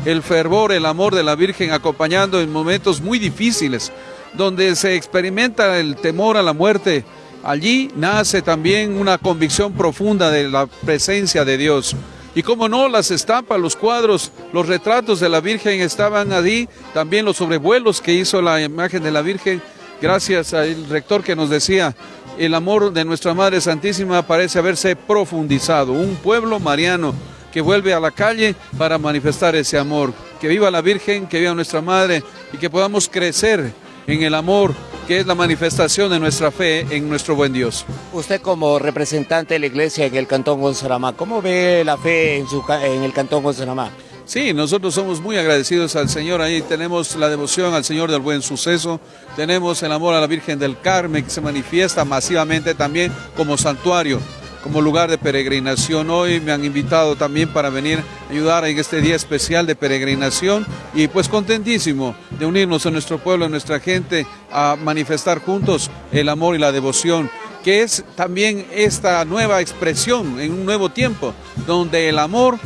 el fervor, el amor de la Virgen acompañando en momentos muy difíciles donde se experimenta el temor a la muerte, allí nace también una convicción profunda de la presencia de Dios. Y como no, las estampas, los cuadros, los retratos de la Virgen estaban allí, también los sobrevuelos que hizo la imagen de la Virgen, gracias al rector que nos decía, el amor de nuestra Madre Santísima parece haberse profundizado, un pueblo mariano que vuelve a la calle para manifestar ese amor. Que viva la Virgen, que viva nuestra Madre y que podamos crecer en el amor que es la manifestación de nuestra fe en nuestro buen Dios. Usted como representante de la iglesia en el Cantón Gonzaramá, ¿cómo ve la fe en, su, en el Cantón Gonzaramá? Sí, nosotros somos muy agradecidos al Señor. Ahí tenemos la devoción al Señor del Buen Suceso, tenemos el amor a la Virgen del Carmen que se manifiesta masivamente también como santuario, como lugar de peregrinación. Hoy me han invitado también para venir a ayudar en este día especial de peregrinación y pues contentísimo de unirnos a nuestro pueblo, a nuestra gente, a manifestar juntos el amor y la devoción que es también esta nueva expresión en un nuevo tiempo, donde el amor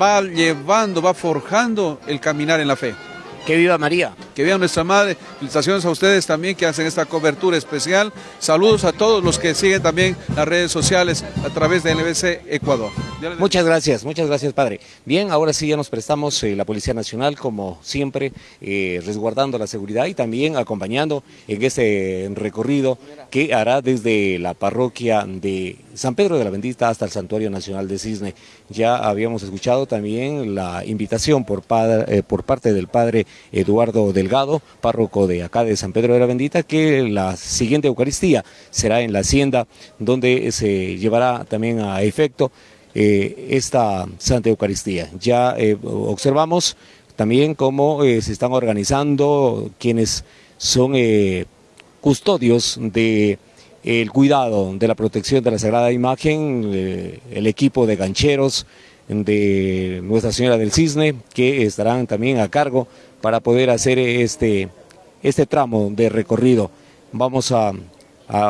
va llevando, va forjando el caminar en la fe. Que viva María. Que vean nuestra madre. Felicitaciones a ustedes también que hacen esta cobertura especial. Saludos a todos los que siguen también las redes sociales a través de NBC Ecuador. Muchas gracias, muchas gracias, padre. Bien, ahora sí ya nos prestamos eh, la Policía Nacional, como siempre, eh, resguardando la seguridad y también acompañando en este recorrido que hará desde la parroquia de San Pedro de la Bendita hasta el Santuario Nacional de Cisne. Ya habíamos escuchado también la invitación por, eh, parte del padre Eduardo Delgado, párroco de acá de San Pedro de la Bendita, que la siguiente Eucaristía será en la hacienda, donde se llevará también a efecto eh, esta Santa Eucaristía. Ya eh, observamos también cómo se están organizando quienes son custodios de el cuidado de la protección de la Sagrada Imagen, eh, el equipo de gancheros de Nuestra Señora del Cisne, que estarán también a cargo para poder hacer este, este tramo de recorrido. Vamos a,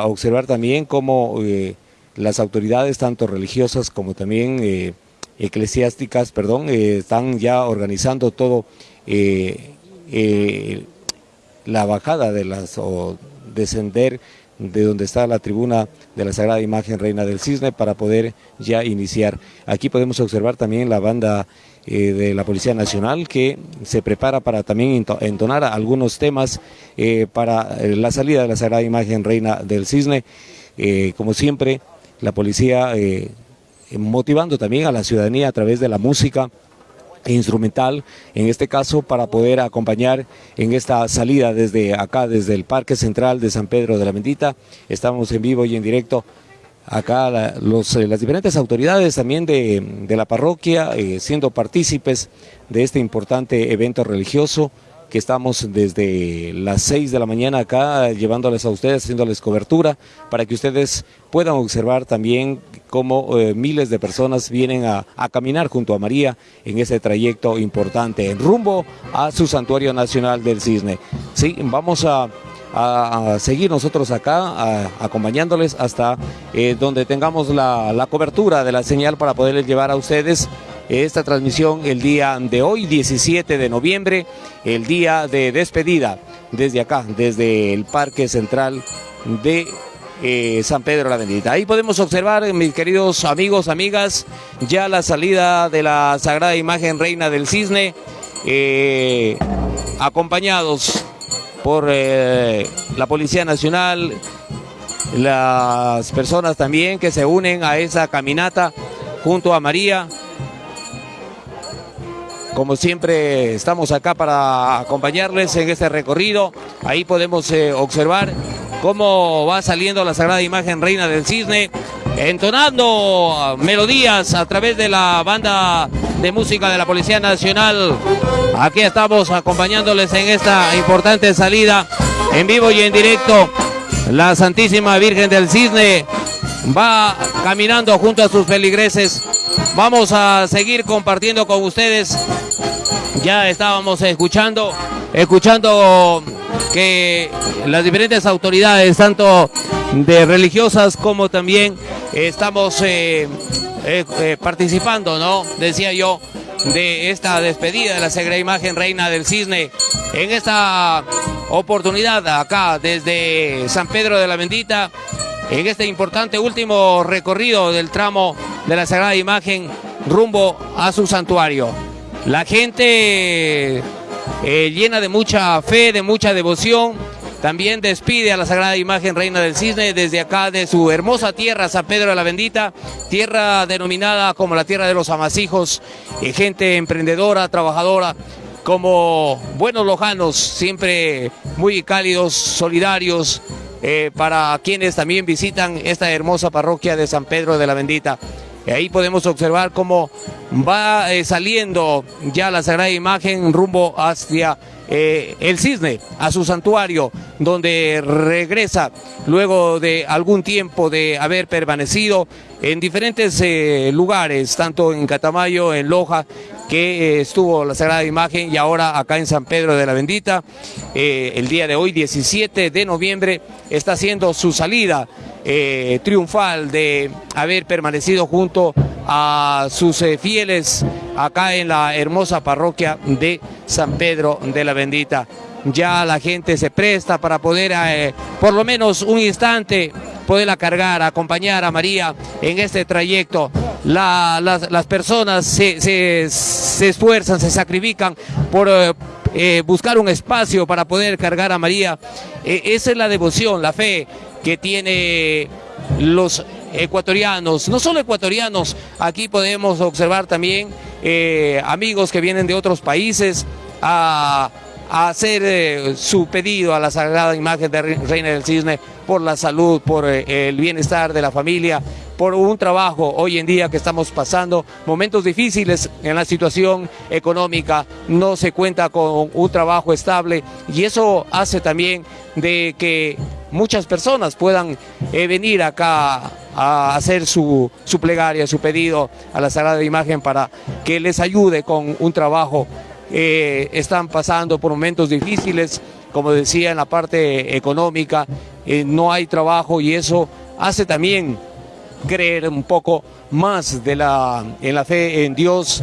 observar también cómo eh, las autoridades, tanto religiosas como también eh, eclesiásticas, perdón, están ya organizando todo la bajada de las, o descender de donde está la tribuna de la Sagrada Imagen Reina del Cisne para poder ya iniciar. Aquí podemos observar también la banda eh, de la Policía Nacional que se prepara para también entonar algunos temas eh, para eh, la salida de la Sagrada Imagen Reina del Cisne. como siempre, la policía motivando también a la ciudadanía a través de la música, instrumental, en este caso para poder acompañar en esta salida desde acá, desde el Parque Central de San Pedro de la Bendita. Estamos en vivo y en directo acá los, eh, las diferentes autoridades también de, la parroquia eh, siendo partícipes de este importante evento religioso que estamos desde las 6 de la mañana acá llevándoles a ustedes, haciéndoles cobertura para que ustedes puedan observar también cómo eh, miles de personas vienen a, caminar junto a María en ese trayecto importante en rumbo a su santuario nacional del Cisne. Sí, vamos a, seguir nosotros acá, acompañándoles hasta eh, donde tengamos la, la cobertura de la señal para poderles llevar a ustedes esta transmisión el día de hoy, 17 de noviembre, el día de despedida desde acá, desde el Parque Central de eh, San Pedro la Bendita. Ahí podemos observar, mis queridos amigos, amigas, ya la salida de la Sagrada Imagen Reina del Cisne, eh, acompañados por eh, la Policía Nacional, las personas también que se unen a esa caminata junto a María, como siempre estamos acá para acompañarles en este recorrido. Ahí podemos eh, observar cómo va saliendo la Sagrada Imagen Reina del Cisne, entonando melodías a través de la banda de música de la Policía Nacional. Aquí estamos acompañándoles en esta importante salida en vivo y en directo. La Santísima Virgen del Cisne va caminando junto a sus feligreses. Vamos a seguir compartiendo con ustedes ya estábamos escuchando, escuchando que las diferentes autoridades, tanto de religiosas como también estamos eh, eh, eh, participando, ¿no? Decía yo, de esta despedida de la Sagrada Imagen Reina del Cisne. En esta oportunidad acá desde San Pedro de la Bendita, en este importante último recorrido del tramo de la Sagrada Imagen rumbo a su santuario. La gente eh, llena de mucha fe, de mucha devoción, también despide a la Sagrada Imagen Reina del Cisne desde acá de su hermosa tierra, San Pedro de la Bendita, tierra denominada como la tierra de los amasijos, eh, gente emprendedora, trabajadora, como buenos lojanos, siempre muy cálidos, solidarios, eh, para quienes también visitan esta hermosa parroquia de San Pedro de la Bendita. Ahí podemos observar cómo va eh, saliendo ya la Sagrada Imagen rumbo hacia eh, el cisne, a su santuario, donde regresa luego de algún tiempo de haber permanecido en diferentes eh, lugares, tanto en Catamayo, en Loja, que estuvo la Sagrada Imagen y ahora acá en San Pedro de la Bendita. el día de hoy, 17 de noviembre, está haciendo su salida eh, triunfal de haber permanecido junto a sus eh, fieles acá en la hermosa parroquia de San Pedro de la Bendita. ya la gente se presta para poder, eh, por lo menos un instante, poderla cargar, acompañar a María en este trayecto. La- las, las personas se, se- esfuerzan, se sacrifican por eh, eh, buscar un espacio para poder cargar a María. Eh, esa es la devoción, la fe que tiene los ecuatorianos, no solo ecuatorianos, aquí podemos observar también amigos que vienen de otros países a, a hacer eh, su pedido a la sagrada imagen de Re- Reina del Cisne por la salud, por eh, el bienestar de la familia, por un trabajo hoy en día que estamos pasando, momentos difíciles en la situación económica, no se cuenta con un trabajo estable y eso hace también de que muchas personas puedan eh, venir acá a hacer su, su plegaria, su pedido a la Sagrada Imagen para que les ayude con un trabajo. Eh, están pasando por momentos difíciles, como decía, en la parte económica, eh, no hay trabajo y eso hace también creer un poco más de la, en la fe en Dios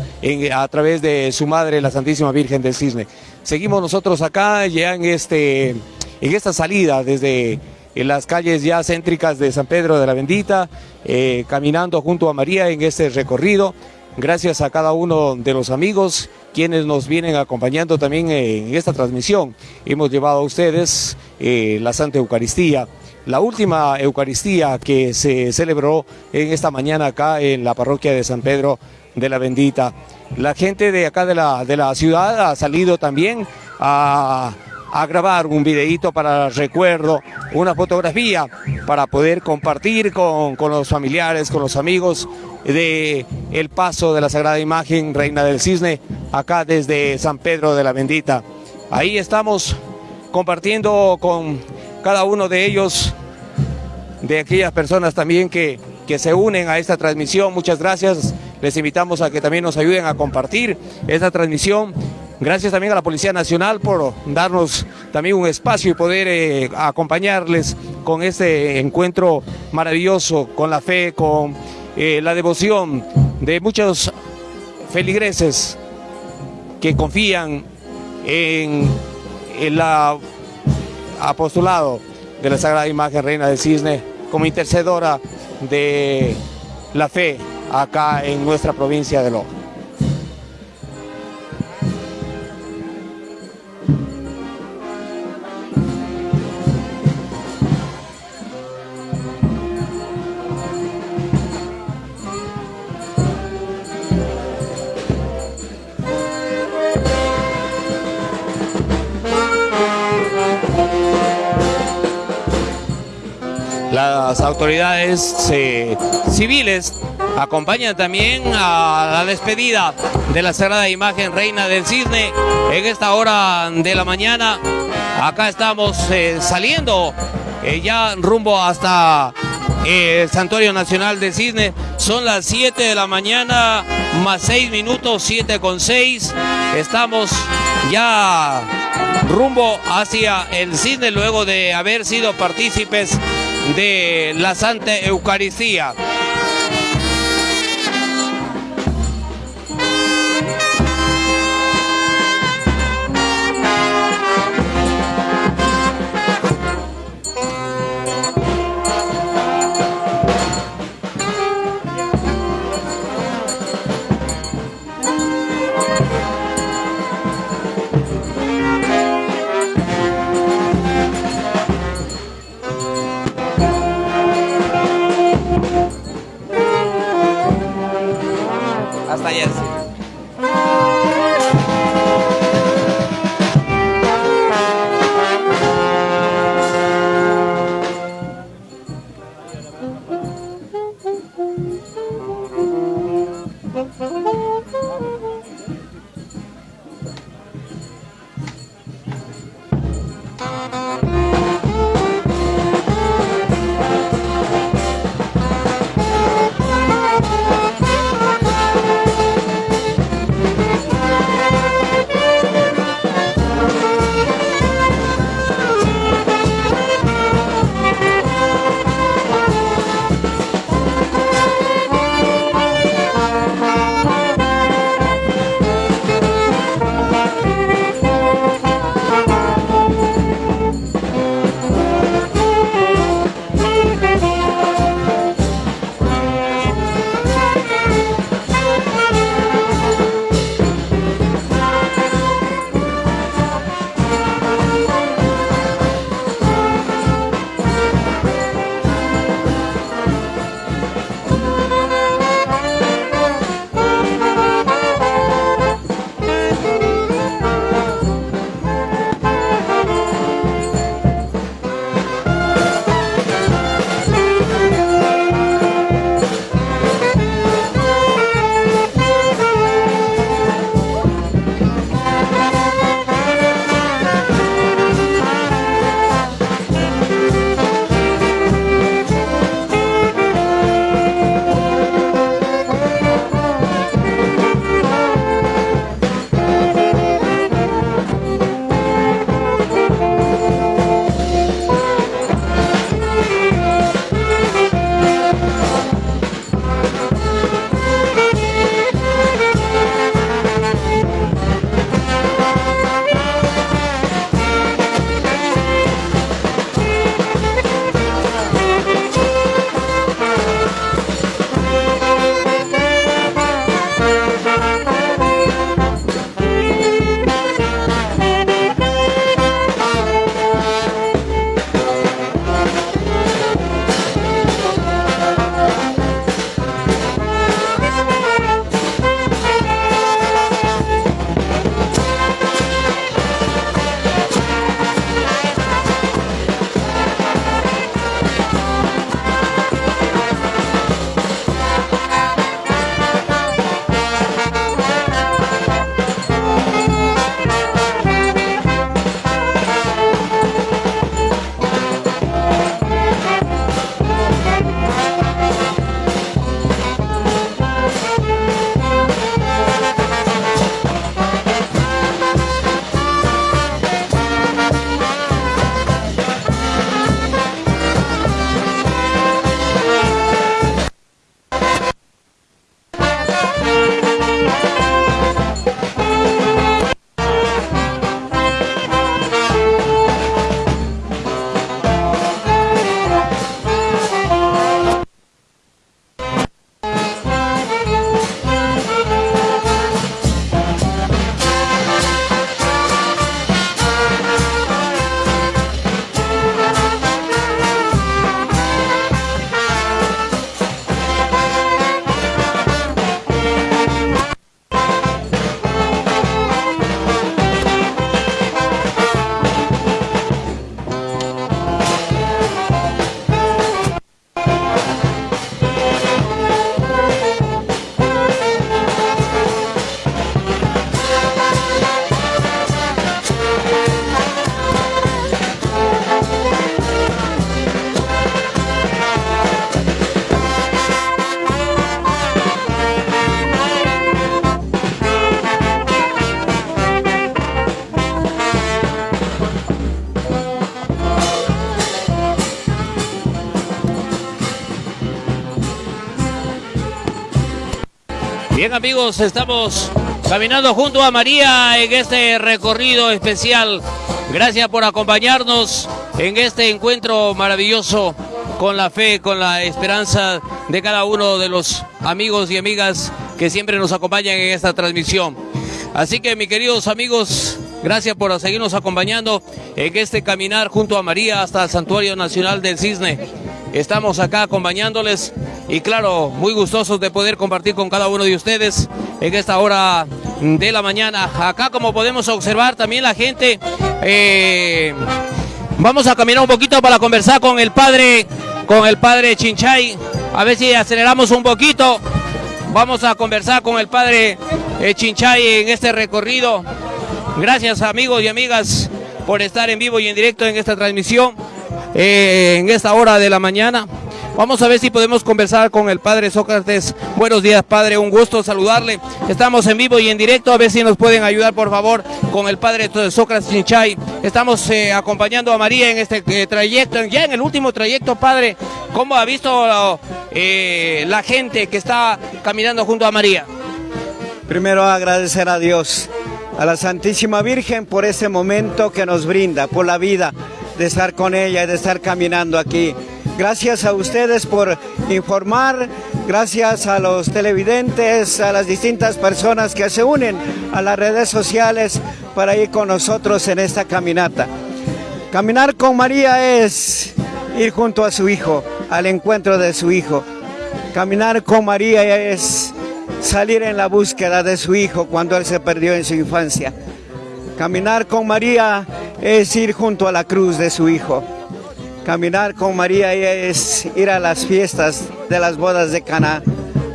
a través de su madre, la Santísima Virgen del Cisne. Seguimos nosotros acá ya en, este, en esta salida desde en las calles ya céntricas de San Pedro de la Bendita, eh, caminando junto a María en este recorrido. Gracias a cada uno de los amigos quienes nos vienen acompañando también en esta transmisión. Hemos llevado a ustedes eh, la Santa Eucaristía, la última Eucaristía que se celebró en esta mañana acá en la parroquia de San Pedro de la Bendita. La gente de acá de la, de la ciudad ha salido también a, a grabar un videíto para recuerdo, una fotografía para poder compartir con, con los familiares, con los amigos de el paso de la Sagrada Imagen Reina del Cisne acá desde San Pedro de la Bendita. Ahí estamos compartiendo con cada uno de ellos, de aquellas personas también que, que se unen a esta transmisión. Muchas gracias. Les invitamos a que también nos ayuden a compartir esta transmisión. Gracias también a la Policía Nacional por darnos también un espacio y poder eh, acompañarles con este encuentro maravilloso, con la fe, con eh, la devoción de muchos feligreses que confían en el apostolado de la Sagrada Imagen Reina del Cisne como intercedora de la fe acá en nuestra provincia de Loja. Autoridades eh, civiles acompañan también a la despedida de la Sagrada Imagen Reina del Cisne en esta hora de la mañana. Acá estamos eh, saliendo eh, ya rumbo hasta el Santuario Nacional del Cisne. Son las 7 de la mañana más 6 minutos, 7 con 6. Estamos ya rumbo hacia el Cisne luego de haber sido partícipes de la Santa Eucaristía. Bien amigos, estamos caminando junto a María en este recorrido especial. Gracias por acompañarnos en este encuentro maravilloso con la fe, con la esperanza de cada uno de los amigos y amigas que siempre nos acompañan en esta transmisión. Así que mis queridos amigos, gracias por seguirnos acompañando en este caminar junto a María hasta el Santuario Nacional del Cisne. Estamos acá acompañándoles y claro, muy gustosos de poder compartir con cada uno de ustedes en esta hora de la mañana. Acá como podemos observar también la gente, eh, vamos a caminar un poquito para conversar con el padre, con el padre Chinchay, a ver si aceleramos un poquito. Vamos a conversar con el padre eh, Chinchay en este recorrido. Gracias amigos y amigas por estar en vivo y en directo en esta transmisión, eh, en esta hora de la mañana. Vamos a ver si podemos conversar con el padre Sócrates. Buenos días, padre, un gusto saludarle. Estamos en vivo y en directo, a ver si nos pueden ayudar, por favor, con el padre Sócrates Chinchay. Estamos eh, acompañando a María en este eh, trayecto, ya en el último trayecto, padre. ¿Cómo ha visto eh, la gente que está caminando junto a María? Primero agradecer a Dios, a la Santísima Virgen por ese momento que nos brinda, por la vida de estar con ella y de estar caminando aquí. Gracias a ustedes por informar, gracias a los televidentes, a las distintas personas que se unen a las redes sociales para ir con nosotros en esta caminata. Caminar con María es ir junto a su hijo, al encuentro de su hijo. Caminar con María es salir en la búsqueda de su hijo cuando él se perdió en su infancia. Caminar con María es ir junto a la cruz de su hijo. Caminar con María es ir a las fiestas de las bodas de Cana,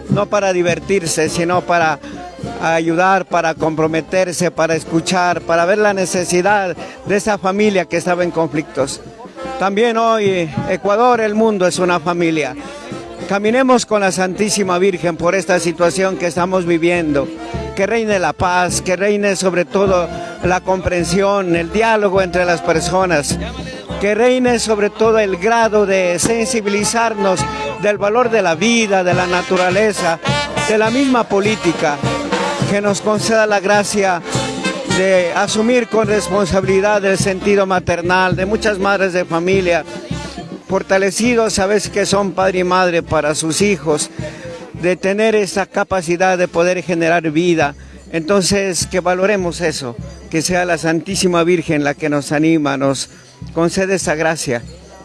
no para divertirse, sino para ayudar, para comprometerse, para escuchar, para ver la necesidad de esa familia que estaba en conflictos. También hoy Ecuador, el mundo es una familia. Caminemos con la Santísima Virgen por esta situación que estamos viviendo. Que reine la paz, que reine sobre todo la comprensión, el diálogo entre las personas que reine sobre todo el grado de sensibilizarnos del valor de la vida, de la naturaleza, de la misma política, que nos conceda la gracia de asumir con responsabilidad el sentido maternal de muchas madres de familia, fortalecidos, sabes que son padre y madre para sus hijos, de tener esa capacidad de poder generar vida. Entonces, que valoremos eso, que sea la Santísima Virgen la que nos anima, nos concede esa gracia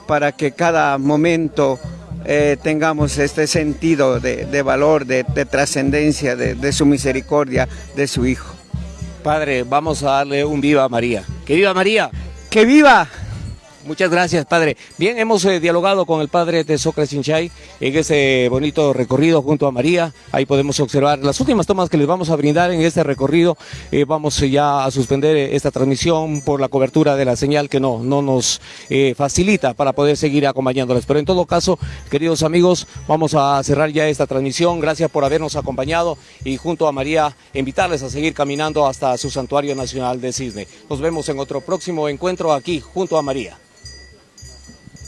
para que cada momento eh, tengamos este sentido de, de valor, de, de trascendencia, de, de su misericordia, de su Hijo. Padre, vamos a darle un viva a María. ¡Que viva María! ¡Que viva! Muchas gracias, padre. Bien, hemos eh, dialogado con el padre de Sócrates Chinchay en ese bonito recorrido junto a María. Ahí podemos observar las últimas tomas que les vamos a brindar en este recorrido. Eh, vamos eh, ya a suspender esta transmisión por la cobertura de la señal que no, no nos facilita para poder seguir acompañándoles. Pero en todo caso, queridos amigos, vamos a cerrar ya esta transmisión. Gracias por habernos acompañado y junto a María invitarles a seguir caminando hasta su santuario nacional de Cisne. Nos vemos en otro próximo encuentro aquí junto a María.